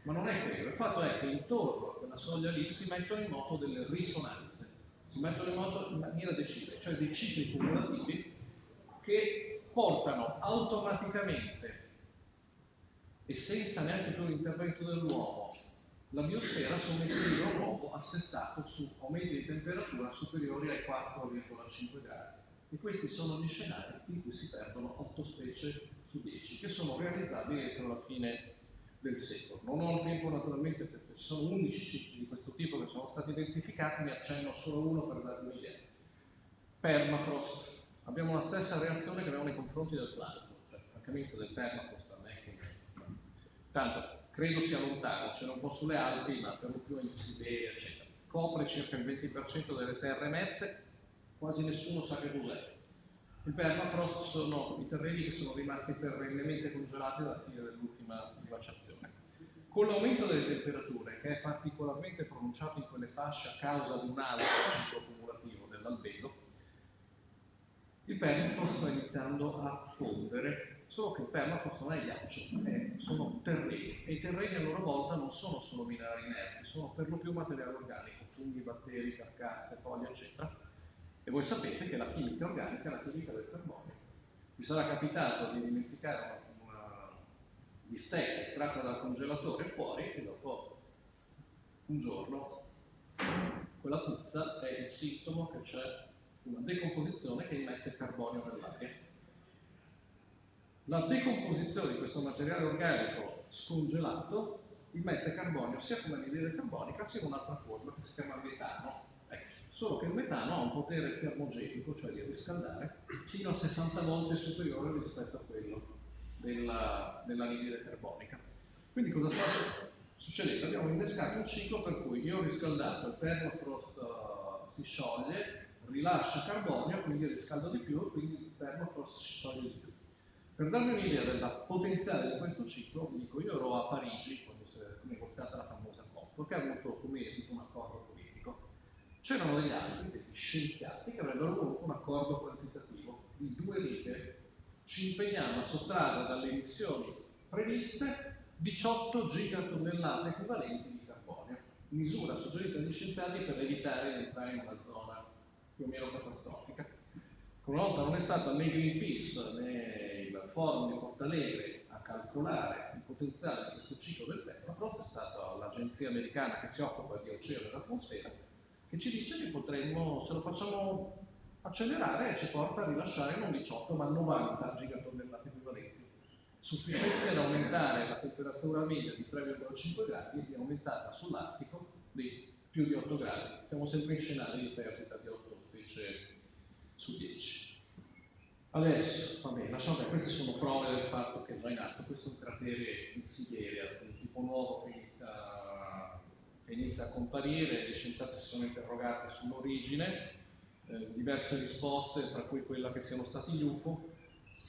Ma non è quello, il fatto è che intorno a quella soglia lì si mettono in moto delle risonanze, mettono in moto in maniera decisa, cioè dei cicli cumulativi che portano automaticamente e senza neanche più l'intervento dell'uomo, la biosfera su un equilibrio nuovo assestato su aumenti di temperatura superiori ai 4,5 gradi. E questi sono gli scenari in cui si perdono 8 specie su 10, che sono realizzabili entro la fine del secolo. Non ho il tempo naturalmente perché sono 11 cicli di questo tipo che sono stati identificati, ne accenno solo uno per darvi un'idea. Permafrost. Abbiamo la stessa reazione che abbiamo nei confronti del plancton, cioè francamente del permafrost a me tanto credo sia lontano, c'è un po' sulle Alpi, ma per lo più in Siberia, eccetera. Copre circa il 20% delle terre emerse, quasi nessuno sa che cos'è. Il permafrost sono i terreni che sono rimasti perennemente congelati dalla fine dell'ultima glaciazione. Con l'aumento delle temperature, che è particolarmente pronunciato in quelle fasce a causa di un alto ciclo cumulativo dell'albedo, il permafrost sta iniziando a fondere solo che il permafrost non è ghiaccio, è, sono terreni e i terreni a loro volta non sono solo minerali inerti, sono per lo più materiale organico, funghi, batteri, carcasse, foglie, eccetera. E voi sapete che la chimica organica è la chimica del carbonio. Vi sarà capitato di dimenticare una, bistecca estratta dal congelatore fuori e dopo un giorno quella puzza è il sintomo che c'è una decomposizione che immette carbonio nell'aria la decomposizione di questo materiale organico scongelato immette carbonio sia come anidride carbonica sia in un'altra forma che si chiama metano. Solo che il metano ha un potere termogenico, cioè di riscaldare, fino a 60 volte superiore rispetto a quello della, dell'anidride carbonica. Quindi cosa sta succedendo? Abbiamo innescato un ciclo per cui io ho riscaldato, il permafrost uh, si scioglie, rilascia carbonio, quindi riscaldo di più, quindi il permafrost si scioglie di più. Per darvi un'idea della potenziale di questo ciclo, vi dico, io ero a Parigi quando si è negoziata la famosa COP, che ha avuto come esito un accordo. C'erano degli altri, degli scienziati, che avrebbero voluto un accordo quantitativo di due righe. Ci impegniamo a sottrarre dalle emissioni previste 18 gigatonnellate equivalenti di carbonio, misura suggerita dagli scienziati per evitare di entrare in una zona più o meno catastrofica. Una volta non è stata né Greenpeace né il forum di Portalegre a calcolare il potenziale di questo ciclo del permafrost, è stata l'agenzia americana che si occupa di oceano ed atmosfera, che ci dice che potremmo, se lo facciamo accelerare, ci porta a rilasciare non 18 ma 90 gigatonnellate equivalenti, sufficiente ad aumentare la temperatura media di 3,5 gradi e di aumentarla sull'Artico di più di 8 gradi. Siamo sempre in scenari di perdita di 8 specie su 10. Adesso, va bene, lasciamo che queste sono prove del fatto che è già in atto, questo è un cratere in Siberia, un tipo nuovo che inizia, che inizia a comparire, gli scienziati si sono interrogati sull'origine, eh, diverse risposte, tra cui quella che siano stati gli UFO,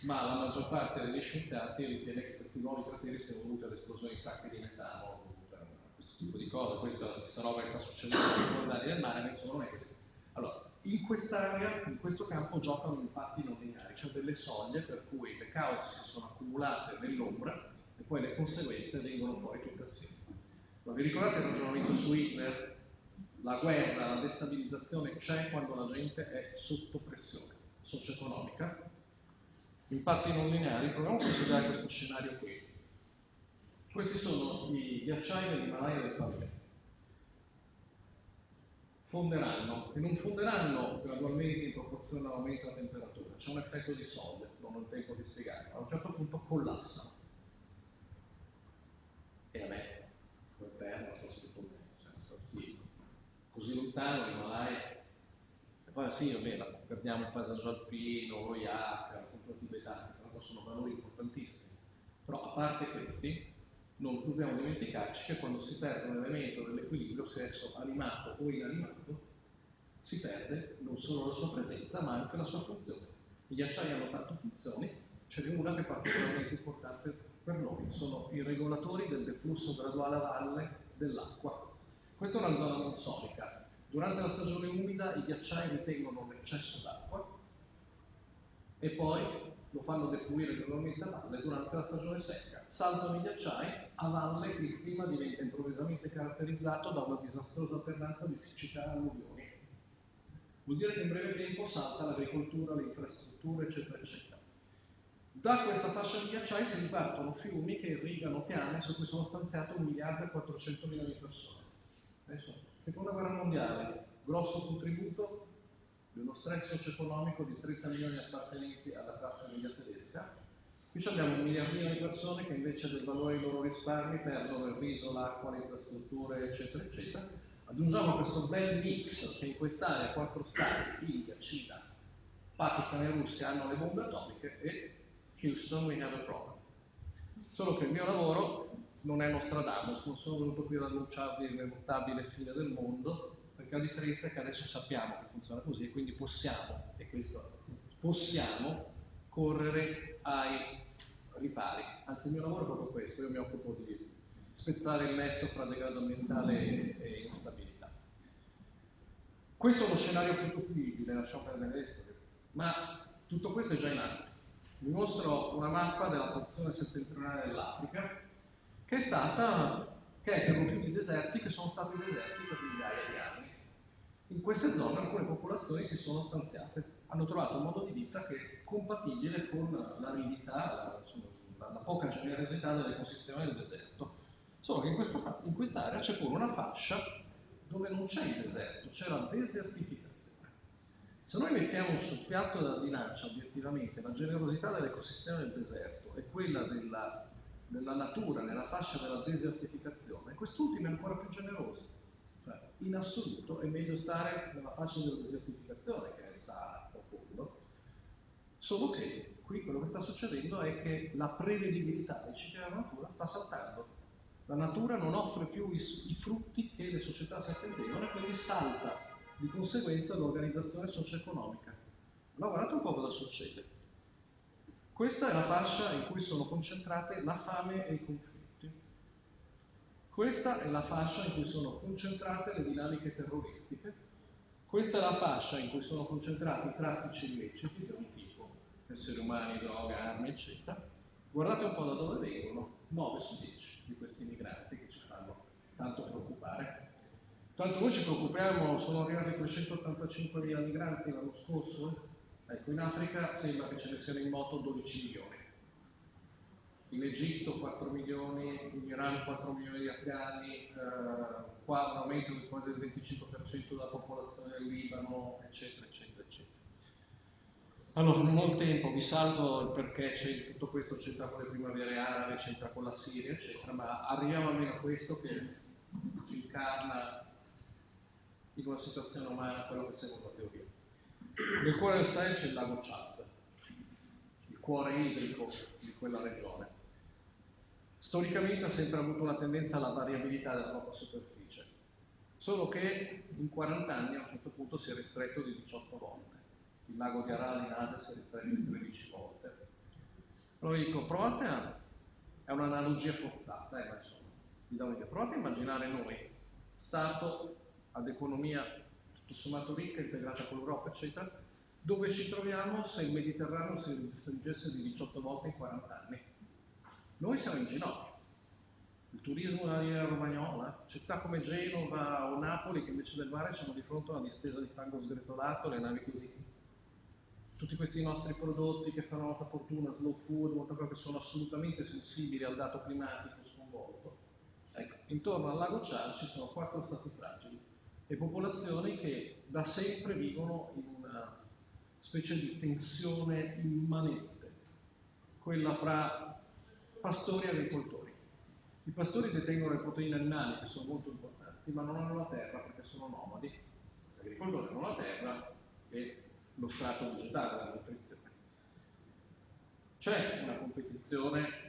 ma la maggior parte degli scienziati ritiene che questi nuovi crateri siano dovuti all'esplosione di sacche di metano, questo tipo di cose, questa è la stessa roba che sta succedendo sui fondali del mare, ma insomma non. Allora, in quest'area, in questo campo, giocano impatti non lineari, cioè delle soglie per cui le cause si sono accumulate nell'ombra e poi le conseguenze vengono fuori tutte assieme. Ma vi ricordate il ragionamento su Hitler? La guerra, la destabilizzazione c'è quando la gente è sotto pressione socio-economica. Impatti non lineari, proviamo a considerare questo scenario qui. Questi sono i ghiacciai dell'Himalaya del Pavese fonderanno e non fonderanno gradualmente in proporzione all'aumento della temperatura, c'è un effetto di sole, non ho il tempo di spiegarlo, a un certo punto collassano. E a me, quel perno, forse con me, cioè, sì, così lontano l'Himalaya, e poi sì, vabbè, perdiamo il passaggio alpino, lo yak, la cultura che sono valori importantissimi, però a parte questi, non dobbiamo dimenticarci che quando si perde un elemento dell'equilibrio, se esso animato o inanimato, si perde non solo la sua presenza, ma anche la sua funzione. I ghiacciai hanno tante funzioni, ce n'è una che è particolarmente importante per noi, sono i regolatori del deflusso graduale a valle dell'acqua. Questa è una zona monsonica. Durante la stagione umida i ghiacciai ritengono l'eccesso d'acqua e poi lo fanno defluire gradualmente a valle durante la stagione secca. Saltano i ghiacciai, a valle il clima diventa improvvisamente caratterizzato da una disastrosa alternanza di siccità e alluvioni. Vuol dire che in breve tempo salta l'agricoltura, le infrastrutture, eccetera, eccetera. Da questa fascia di ghiacciai si ripartono fiumi che irrigano piane su cui sono stanziate 1 miliardo e 400 milioni di persone. Adesso, seconda guerra mondiale, grosso contributo di uno stress socio-economico di 30 milioni appartenenti alla classe media tedesca, Qui abbiamo un miliardino di persone che invece del valore dei loro risparmi perdono il riso, l'acqua, le infrastrutture, eccetera, eccetera. Aggiungiamo questo bel mix che in quest'area quattro stati, India, Cina, Pakistan e Russia hanno le bombe atomiche e Houston we have a problem. Solo che il mio lavoro non è Nostradamus, non sono venuto qui ad annunciarvi l'irrevotabile fine del mondo, perché la differenza è che adesso sappiamo che funziona così e quindi possiamo, e questo possiamo, correre ai ripari. Anzi, il mio lavoro è proprio questo, io mi occupo di spezzare il nesso fra degrado ambientale e instabilità. Questo è uno scenario futuribile, lasciamo perdere questo, ma tutto questo è già in atto. Vi mostro una mappa della porzione settentrionale dell'Africa, che è stata, che è per lo più di deserti che sono stati deserti per migliaia di anni. In queste zone alcune popolazioni si sono stanziate, hanno trovato un modo di vita che è compatibile con l'aridità, la, la, poca generosità dell'ecosistema del deserto. Solo che in questa, in quest'area c'è pure una fascia dove non c'è il deserto, c'è la desertificazione. Se noi mettiamo sul piatto della bilancia obiettivamente la generosità dell'ecosistema del deserto e quella della, della natura nella fascia della desertificazione, quest'ultima è ancora più generosa. Cioè, in assoluto è meglio stare nella fascia della desertificazione, che è il Sahara profondo, solo che qui quello che sta succedendo è che la prevedibilità dei cicli della natura sta saltando. La natura non offre più i, i frutti che le società si attendevano e quindi salta di conseguenza l'organizzazione socio-economica. Allora guardate un po' cosa succede. Questa è la fascia in cui sono concentrate la fame e i conflitti. Questa è la fascia in cui sono concentrate le dinamiche terroristiche, questa è la fascia in cui sono concentrati i traffici illeciti di ogni tipo, esseri umani, droga, armi, eccetera. Guardate un po' da dove vengono 9 su 10 di questi migranti che ci fanno tanto preoccupare. Tanto noi ci preoccupiamo, sono arrivati 385.000 migranti l'anno scorso, ecco in Africa sembra che ce ne siano in moto 12 milioni, in Egitto 4 milioni, in Iran 4 milioni di afghani, eh, qua un aumento di quasi del 25% della popolazione del Libano, eccetera, eccetera, eccetera. Allora, non ho il tempo, vi salvo il perché tutto questo c'entra con le primavere arabe, c'entra con la Siria, eccetera, ma arriviamo almeno a questo che ci incarna in una situazione umana quello che secondo la teoria. Nel cuore del Sahel c'è il lago Chad, il cuore idrico di quella regione. Storicamente ha sempre avuto una tendenza alla variabilità della propria superficie, solo che in 40 anni a un certo punto si è ristretto di 18 volte. Il lago di Aral in Asia si è ristretto di 13 volte. Allora dico, provate a... è un'analogia forzata, eh, ma insomma, vi do un'idea. Provate a immaginare noi, Stato ad economia tutto sommato ricca, integrata con l'Europa, eccetera, dove ci troviamo se il Mediterraneo si restringesse di 18 volte in 40 anni. Noi siamo in ginocchio. Il turismo della linea romagnola, città come Genova o Napoli che invece del mare sono di fronte a una distesa di fango sgretolato, le navi così. Tutti questi nostri prodotti che fanno molta fortuna, slow food, molta cosa che sono assolutamente sensibili al dato climatico sconvolto. Ecco, intorno al lago Chad ci sono quattro stati fragili e popolazioni che da sempre vivono in una specie di tensione immanente, quella fra pastori e agricoltori. I pastori detengono le proteine animali che sono molto importanti, ma non hanno la terra perché sono nomadi. Gli agricoltori hanno la terra e lo strato vegetale, la nutrizione. C'è una competizione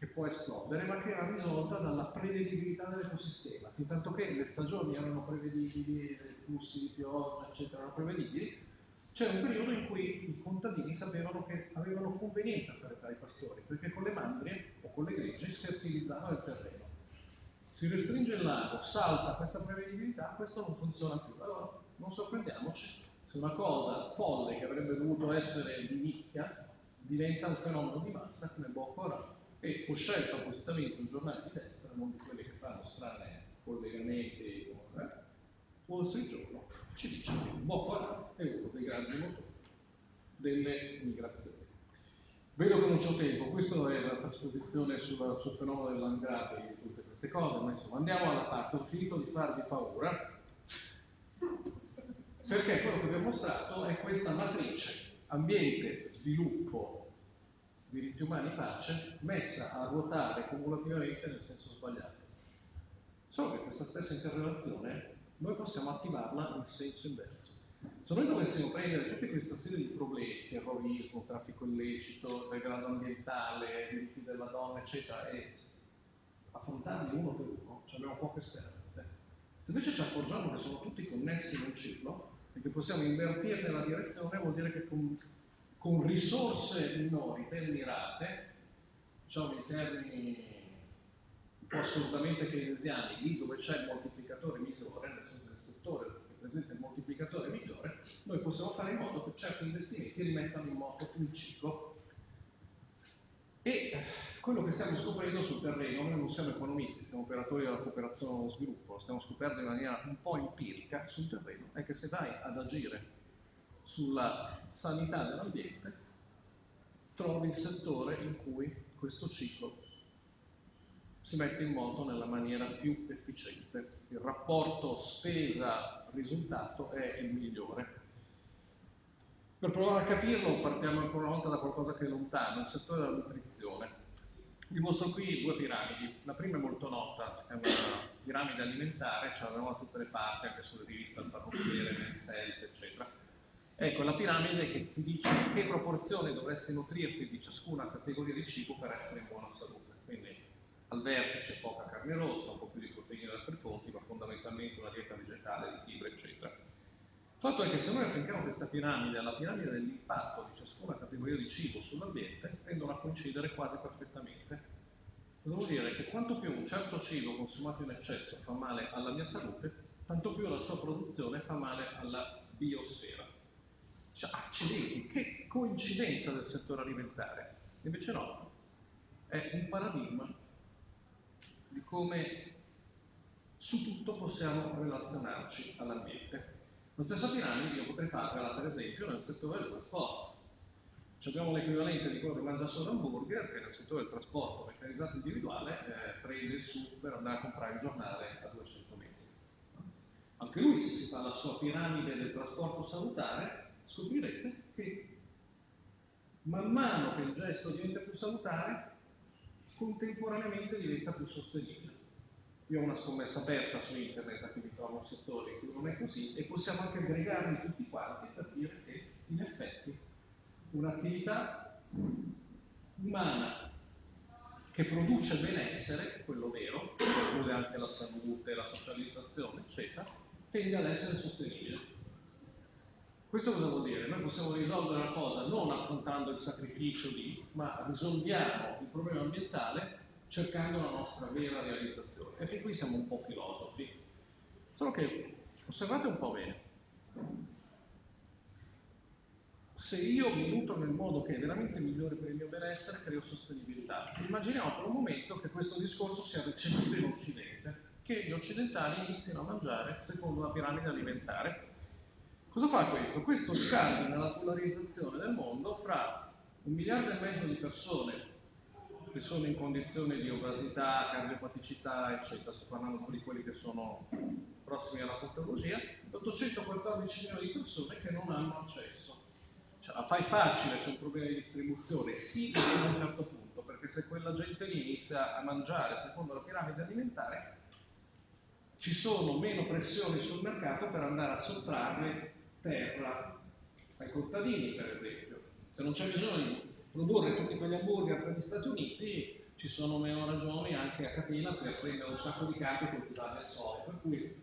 che può esplodere, ma che era risolta dalla prevedibilità dell'ecosistema. Fintanto che le stagioni erano prevedibili, i flussi di pioggia, eccetera, erano prevedibili, c'era un periodo in cui i contadini sapevano che avevano convenienza a fare tra i pastori, perché con le mandrie o con le greggi si fertilizzava il terreno. Si restringe il lago, salta questa prevedibilità, questo non funziona più. Allora non sorprendiamoci se una cosa folle che avrebbe dovuto essere di nicchia diventa un fenomeno di massa come Boko Haram e ho scelto appositamente un giornale di destra, non di quelli che fanno strane collegamenti con eh, Wall Street Journal, ci dice che Boko Haram è uno dei grandi motori delle migrazioni. Vedo che non c'ho tempo, questa è la trasposizione sul, sul fenomeno dell'angrate e tutte queste cose, ma insomma andiamo alla parte, ho finito di farvi paura, perché quello che vi ho mostrato è questa matrice ambiente, sviluppo, diritti umani, pace, messa a ruotare cumulativamente nel senso sbagliato. Solo che questa stessa interrelazione noi possiamo attivarla in senso inverso. Se noi dovessimo prendere tutta questa serie di problemi, terrorismo, traffico illecito, degrado ambientale, diritti della donna, eccetera, e affrontarli uno per uno, abbiamo poche speranze. Se invece ci accorgiamo che sono tutti connessi in un ciclo e che possiamo invertirne la direzione, vuol dire che con con risorse minori ben mirate, diciamo in termini un po' assolutamente keynesiani, lì dove c'è il moltiplicatore migliore, nel senso del settore che presenta il moltiplicatore migliore, noi possiamo fare in modo che certi investimenti rimettano in moto un ciclo. E quello che stiamo scoprendo sul terreno, noi non siamo economisti, siamo operatori della cooperazione allo sviluppo, lo stiamo scoprendo in maniera un po' empirica sul terreno, è che se vai ad agire sulla sanità dell'ambiente, trovi il settore in cui questo ciclo si mette in moto nella maniera più efficiente. Il rapporto spesa-risultato è il migliore. Per provare a capirlo partiamo ancora una volta da qualcosa che è lontano, il settore della nutrizione. Vi mostro qui due piramidi. La prima è molto nota, è una piramide alimentare, ce l'abbiamo da tutte le parti, anche sulle riviste al parrucchiere, nel SELT, eccetera Ecco, la piramide che ti dice in che proporzione dovresti nutrirti di ciascuna categoria di cibo per essere in buona salute. Quindi al vertice poca carne rossa, un po' più di proteine da altre fonti, ma fondamentalmente una dieta vegetale, di fibra, eccetera. Il fatto è che se noi affianchiamo questa piramide alla piramide dell'impatto di ciascuna categoria di cibo sull'ambiente, tendono a coincidere quasi perfettamente. Vuol dire? Che quanto più un certo cibo consumato in eccesso fa male alla mia salute, tanto più la sua produzione fa male alla biosfera. Cioè, accidenti, che coincidenza del settore alimentare. Invece no. è un paradigma di come su tutto possiamo relazionarci all'ambiente. La stessa piramide io potrei farla per esempio nel settore del trasporto. Ci abbiamo l'equivalente di quello che mangia solo hamburger, che nel settore del trasporto meccanizzato individuale eh, prende il su per andare a comprare il giornale a 200 metri. Anche lui, se si fa la sua piramide del trasporto salutare, scoprirete che man mano che il gesto diventa più salutare, contemporaneamente diventa più sostenibile. Io ho una scommessa aperta su internet a cui mi trovo un settore in cui non è così e possiamo anche aggregarli tutti quanti per dire che in effetti un'attività umana che produce benessere, quello vero, che include anche la salute, la socializzazione, eccetera, tende ad essere sostenibile. Questo cosa vuol dire? Noi possiamo risolvere la cosa non affrontando il sacrificio di, ma risolviamo il problema ambientale cercando la nostra vera realizzazione. E fin qui siamo un po' filosofi. Solo che osservate un po' bene. Se io mi nutro nel modo che è veramente migliore per il mio benessere, creo sostenibilità. Immaginiamo per un momento che questo discorso sia recepito in Occidente, che gli occidentali iniziano a mangiare secondo la piramide alimentare. Cosa fa questo? Questo scardina la polarizzazione del mondo fra un miliardo e mezzo di persone che sono in condizioni di obesità, cardiopaticità, eccetera, sto parlando di quelli che sono prossimi alla patologia, e 814 milioni di persone che non hanno accesso. Cioè, la fai facile, c'è un problema di distribuzione, sì, fino a un certo punto, perché se quella gente lì inizia a mangiare secondo la piramide alimentare, ci sono meno pressioni sul mercato per andare a sottrarre terra ai contadini, per esempio. Se non c'è bisogno di produrre tutti quegli hamburger per gli Stati Uniti, ci sono meno ragioni anche a catena per prendere un sacco di campi e coltivarli al sole. Per cui,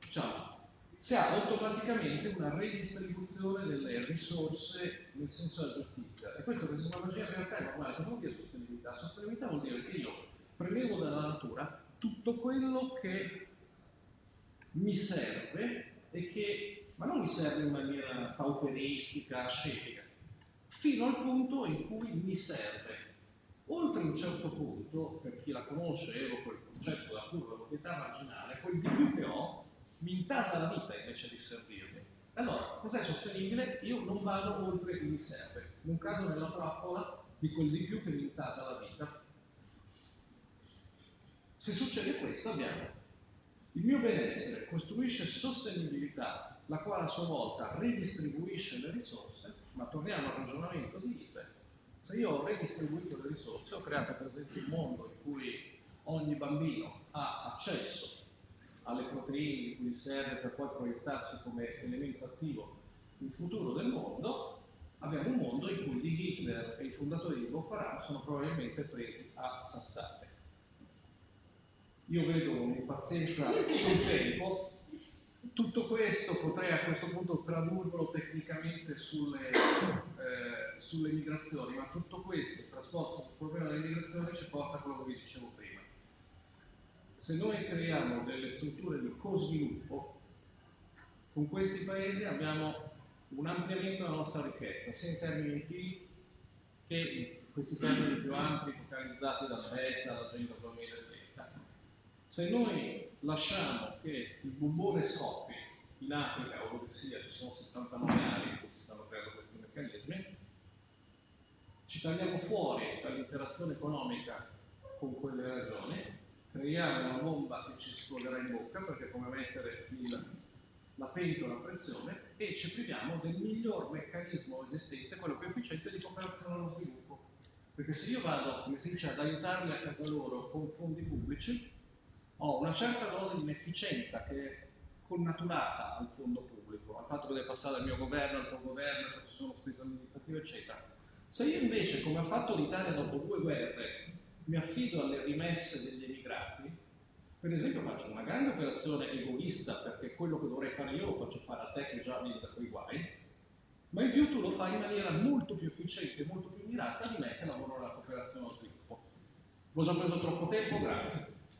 diciamo, si ha automaticamente una redistribuzione delle risorse nel senso della giustizia. E che sembra magia in realtà è normale. Cosa vuol dire sostenibilità? Sostenibilità vuol dire che io prelevo dalla natura tutto quello che mi serve e che, ma non mi serve in maniera pauperistica, ascetica, fino al punto in cui mi serve. Oltre un certo punto, per chi la conosce, evoco il concetto della curva proprietà marginale, quel di più che ho mi intasa la vita invece di servirmi. Allora, cos'è sostenibile? Io non vado oltre il mi serve, non cado nella trappola di quel di più che mi intasa la vita. Se succede questo, abbiamo il mio benessere costruisce sostenibilità, la quale a sua volta ridistribuisce le risorse, ma torniamo al ragionamento di Hitler. Se io ho redistribuito le risorse, ho creato per esempio un mondo in cui ogni bambino ha accesso alle proteine di cui serve per poi proiettarsi come elemento attivo il futuro del mondo, abbiamo un mondo in cui di Hitler e i fondatori di Boko Haram sono probabilmente presi a sassate io vedo un'impazienza sul tempo, tutto questo potrei a questo punto tradurlo tecnicamente sulle, eh, sulle migrazioni, ma tutto questo, trasporto sul problema delle migrazioni ci porta a quello che vi dicevo prima. Se noi creiamo delle strutture di co-sviluppo, con questi paesi abbiamo un ampliamento della nostra ricchezza, sia in termini di PIL che in questi termini più ampi focalizzati dalla destra, dall'agenda 2030 se noi lasciamo che il bubbone scoppi in Africa o dove sia, ci sono 79 anni in cui si stanno creando questi meccanismi, ci tagliamo fuori dall'interazione economica con quelle regioni, creiamo una bomba che ci esploderà in bocca, perché è come mettere il, la pentola a pressione, e ci priviamo del miglior meccanismo esistente, quello più efficiente di cooperazione allo sviluppo. Perché se io vado, come si dice, ad aiutarli a casa loro con fondi pubblici, ho una certa dose di inefficienza che è connaturata al fondo pubblico, al fatto che deve passare dal mio governo al tuo governo, che ci sono spese amministrative, eccetera. Se io invece, come ha fatto l'Italia dopo due guerre, mi affido alle rimesse degli emigrati, per esempio faccio una grande operazione egoista, perché quello che dovrei fare io lo faccio fare a te che già vieni da quei guai, ma in più tu lo fai in maniera molto più efficiente molto più mirata di me che lavoro nella cooperazione allo sviluppo. Ho già preso troppo tempo, grazie.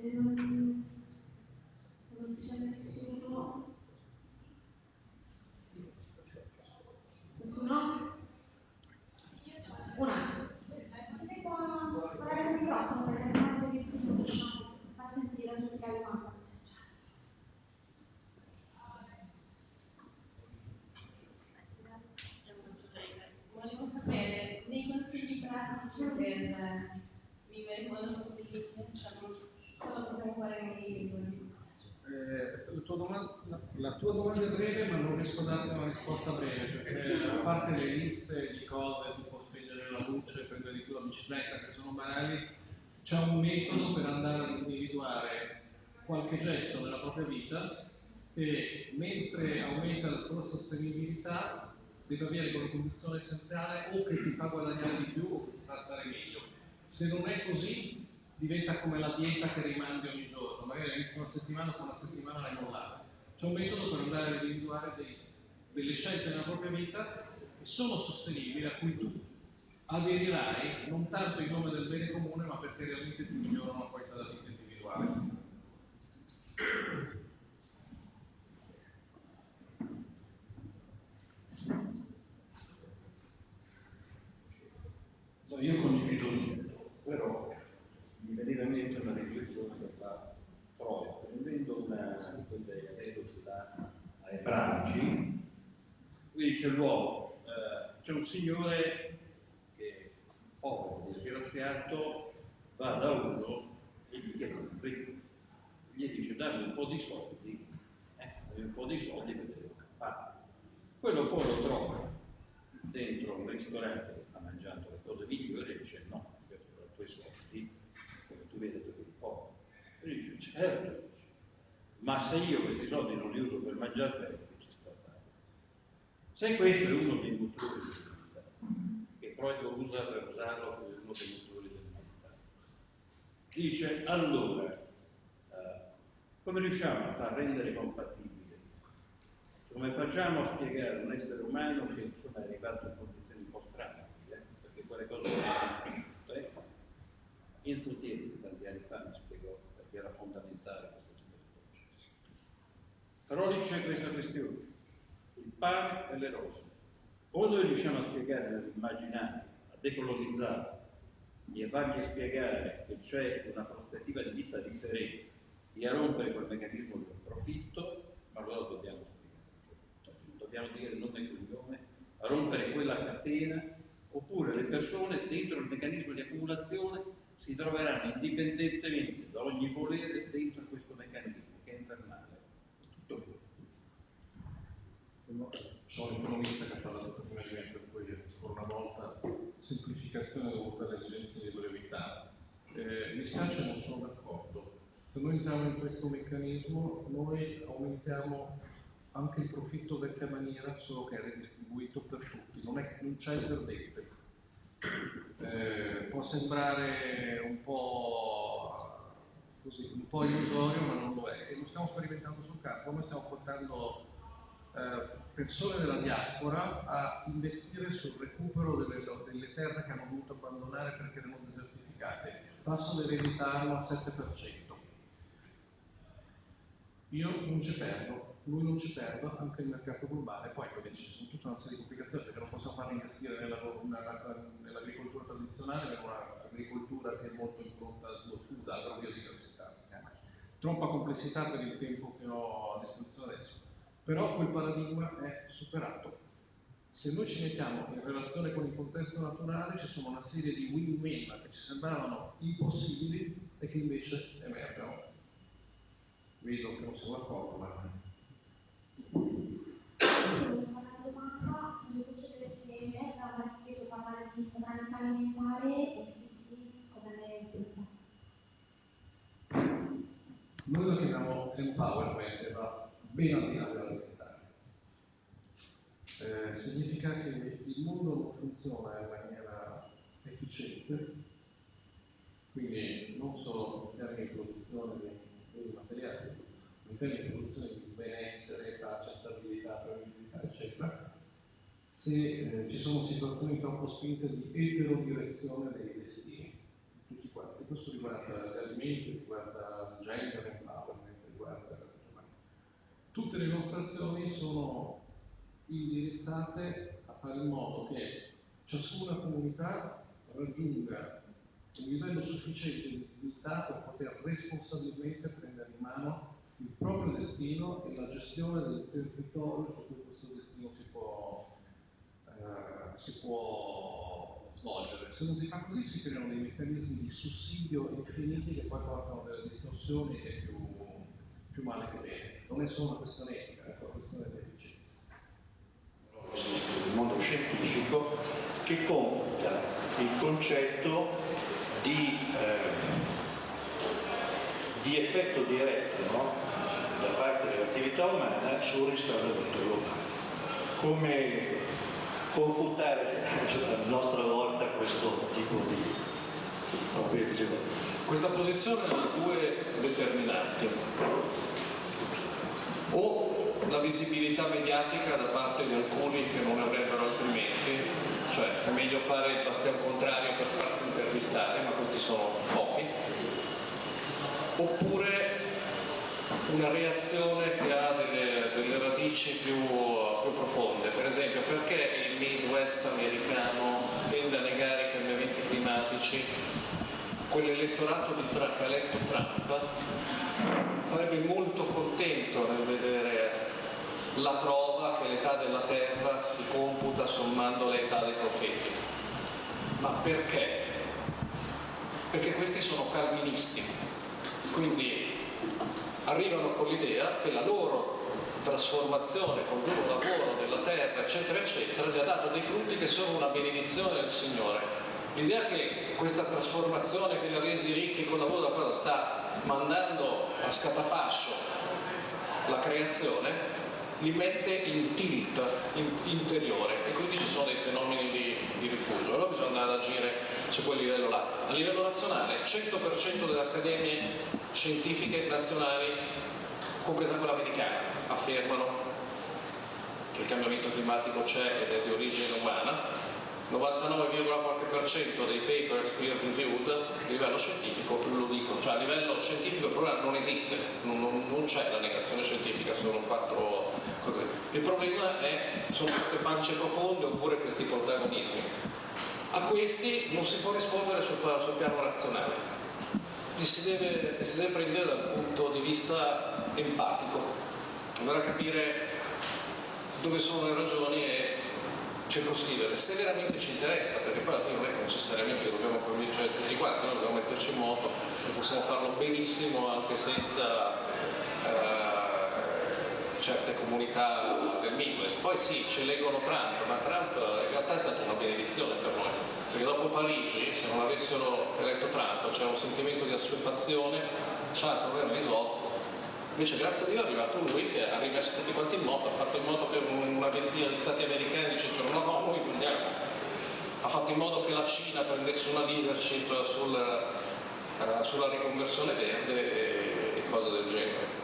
Se non, se non c'è nessuno, nessuno? Un attimo. Potete parlare il microfono perché sennò non riusciamo a sentire tutti la domanda. Volevo sapere dei consigli pratici per vivere in modo sostenibile, diciamo, cosa possiamo fare nei singoli. Eh, la, tua domanda, la, la, tua domanda, è breve, ma non riesco a darti una risposta breve, perché a parte le liste di cose, tipo spegnere la luce, prendere di più la bicicletta, che sono banali, c'è un metodo per andare ad individuare qualche gesto nella propria vita che mentre aumenta la tua sostenibilità deve avere come condizione essenziale o che ti fa guadagnare di più o che ti fa stare meglio. Se non è così, diventa come la dieta che rimandi ogni giorno, magari all'inizio una settimana, poi una settimana l'hai mollata. C'è un metodo per andare ad individuare dei, delle scelte nella propria vita che sono sostenibili, a cui tu aderirai non tanto in nome del bene comune, ma perché realmente ti migliorano la qualità della vita individuale. io condivido però mi veniva in mente una riflessione per la Troia, prendendo una di quelle aneddoti da ebraici, qui dice l'uomo, eh, c'è un signore che povero, disgraziato, va da uno e gli chiede un ricco, gli dice dammi un po' di soldi, eh, un po' di soldi per devo campare. Quello poi lo trova dentro un ristorante che sta mangiando le cose migliori e dice no, certo per i tuoi soldi, come tu vedi tu li povero. E dice certo, ma se io questi soldi non li uso per mangiare bene, che ci sto a fare? Se questo è uno dei motori dell'umanità, che Freud usa per usarlo come uno dei motori dell'umanità, dice allora, eh, come riusciamo a far rendere compatibile come facciamo a spiegare a un essere umano che insomma, è arrivato in condizioni un po' strane, eh? perché quelle cose non eh? Enzo Tiezzi tanti anni fa mi spiegò perché era fondamentale questo tipo di processo. Però lì c'è questa questione, pane e le rose. O noi riusciamo a spiegare nell'immaginario, a decolonizzare e a fargli spiegare che c'è una prospettiva di vita differente e a rompere quel meccanismo del profitto, ma allora dobbiamo spiegare dobbiamo dire nome e cognome, a rompere quella catena, oppure le persone dentro il meccanismo di accumulazione si troveranno indipendentemente da ogni volere dentro questo meccanismo che è infernale. Tutto qui. Sono economista che ha parlato prima di me, per cui ancora una volta semplificazione dovuta alle esigenze di brevità. Eh, mi spiace, non sono d'accordo. Se noi entriamo in questo meccanismo, noi aumentiamo anche il profitto vecchia maniera, solo che è redistribuito per tutti, non, è, non c'è il perdente. Eh, può sembrare un po' così, un po' illusorio, ma non lo è, e lo stiamo sperimentando sul campo. Noi stiamo portando persone della diaspora a investire sul recupero delle, delle, terre che hanno dovuto abbandonare perché erano desertificate. Tasso di eredità al 7%. Io non ci perdo, lui non ci perda anche il mercato globale, poi ovviamente ci sono tutta una serie di complicazioni perché non possiamo farli investire nell'agricoltura tradizionale, in un'agricoltura che è molto impronta a slow food, agrobiodiversità. Troppa complessità per il tempo che ho a disposizione adesso, però quel paradigma è superato. Se noi ci mettiamo in relazione con il contesto naturale ci sono una serie di win-win che ci sembravano impossibili e che invece emergono. Vedo che non sono d'accordo, ma una domanda, volevo chiedere se aveva sentito parlare di sovranità alimentare e se sì, cosa ne pensa. Noi lo chiamiamo empowerment va ben al di là dell'alimentare. Eh, significa che il mondo non funziona in maniera efficiente, quindi non solo in termini di produzione dei beni materiali, in termini di produzione di benessere, pace, stabilità, prevedibilità, eccetera, se eh, ci sono situazioni troppo spinte di eterodirezione dei destini, tutti quanti. questo riguarda gli alimenti, riguarda il riguarda tutte le nostre azioni sono indirizzate a fare in modo che ciascuna comunità raggiunga un livello sufficiente di dignità per poter responsabilmente prendere in mano il proprio destino e la gestione del territorio su cui questo destino si può, eh, si può svolgere. Se non si fa così si creano dei meccanismi di sussidio infiniti che poi portano delle distorsioni e più, più male che bene. Non è solo una questione etica, è una questione di efficienza. Esiste il mondo scientifico che confuta il concetto di, eh, di effetto diretto no? da parte dell'attività umana sul riscaldamento globale. Come confutare *laughs* a nostra volta questo tipo di obiezione? Questa posizione ha due determinanti. O la visibilità mediatica da parte di alcuni che non avrebbero altrimenti, cioè è meglio fare il bastian contrario per farsi intervistare, ma questi sono pochi, oppure una reazione che ha delle, delle radici più, più, profonde. Per esempio, perché il Midwest americano tende a negare i cambiamenti climatici? Quell'elettorato di eletto Trump sarebbe molto contento nel vedere la prova che l'età della terra si computa sommando l'età dei profeti. Ma perché? Perché questi sono calvinisti, quindi arrivano con l'idea che la loro trasformazione col duro lavoro della terra, eccetera, eccetera, gli ha dato dei frutti che sono una benedizione del Signore. L'idea che questa trasformazione che li ha resi ricchi col lavoro da cosa sta mandando a scatafascio la creazione li mette in tilt in, interiore e quindi ci sono dei fenomeni di, di rifugio. Allora bisogna andare ad agire su quel livello là. A livello nazionale, 100% delle accademie scientifiche nazionali, compresa quella americana, affermano che il cambiamento climatico c'è ed è di origine umana, 99, qualche per cento dei papers peer reviewed a livello scientifico lo dicono, cioè a livello scientifico il problema non esiste, non, non, non c'è la negazione scientifica, sono quattro cose. Il problema è, sono queste pance profonde oppure questi protagonismi. A questi non si può rispondere sul, sul piano razionale, li si, deve, li si deve prendere dal punto di vista empatico, andare a capire dove sono le ragioni e circoscrivere se veramente ci interessa, perché poi alla fine non è che necessariamente dobbiamo convincere tutti quanti, noi dobbiamo metterci in moto e possiamo farlo benissimo anche senza eh, certe comunità del Midwest. Poi sì, ci eleggono Trump, ma Trump in realtà è stata una benedizione per noi, perché dopo Parigi, se non avessero eletto Trump, c'era un sentimento di assuefazione, c'era il problema risolto, invece grazie a Dio è arrivato lui che ha rimesso tutti quanti in moto, ha fatto in modo che una ventina di stati americani dicessero no no noi vogliamo, ha fatto in modo che la Cina prendesse una leadership sul, uh, sulla riconversione verde e, e cose del genere.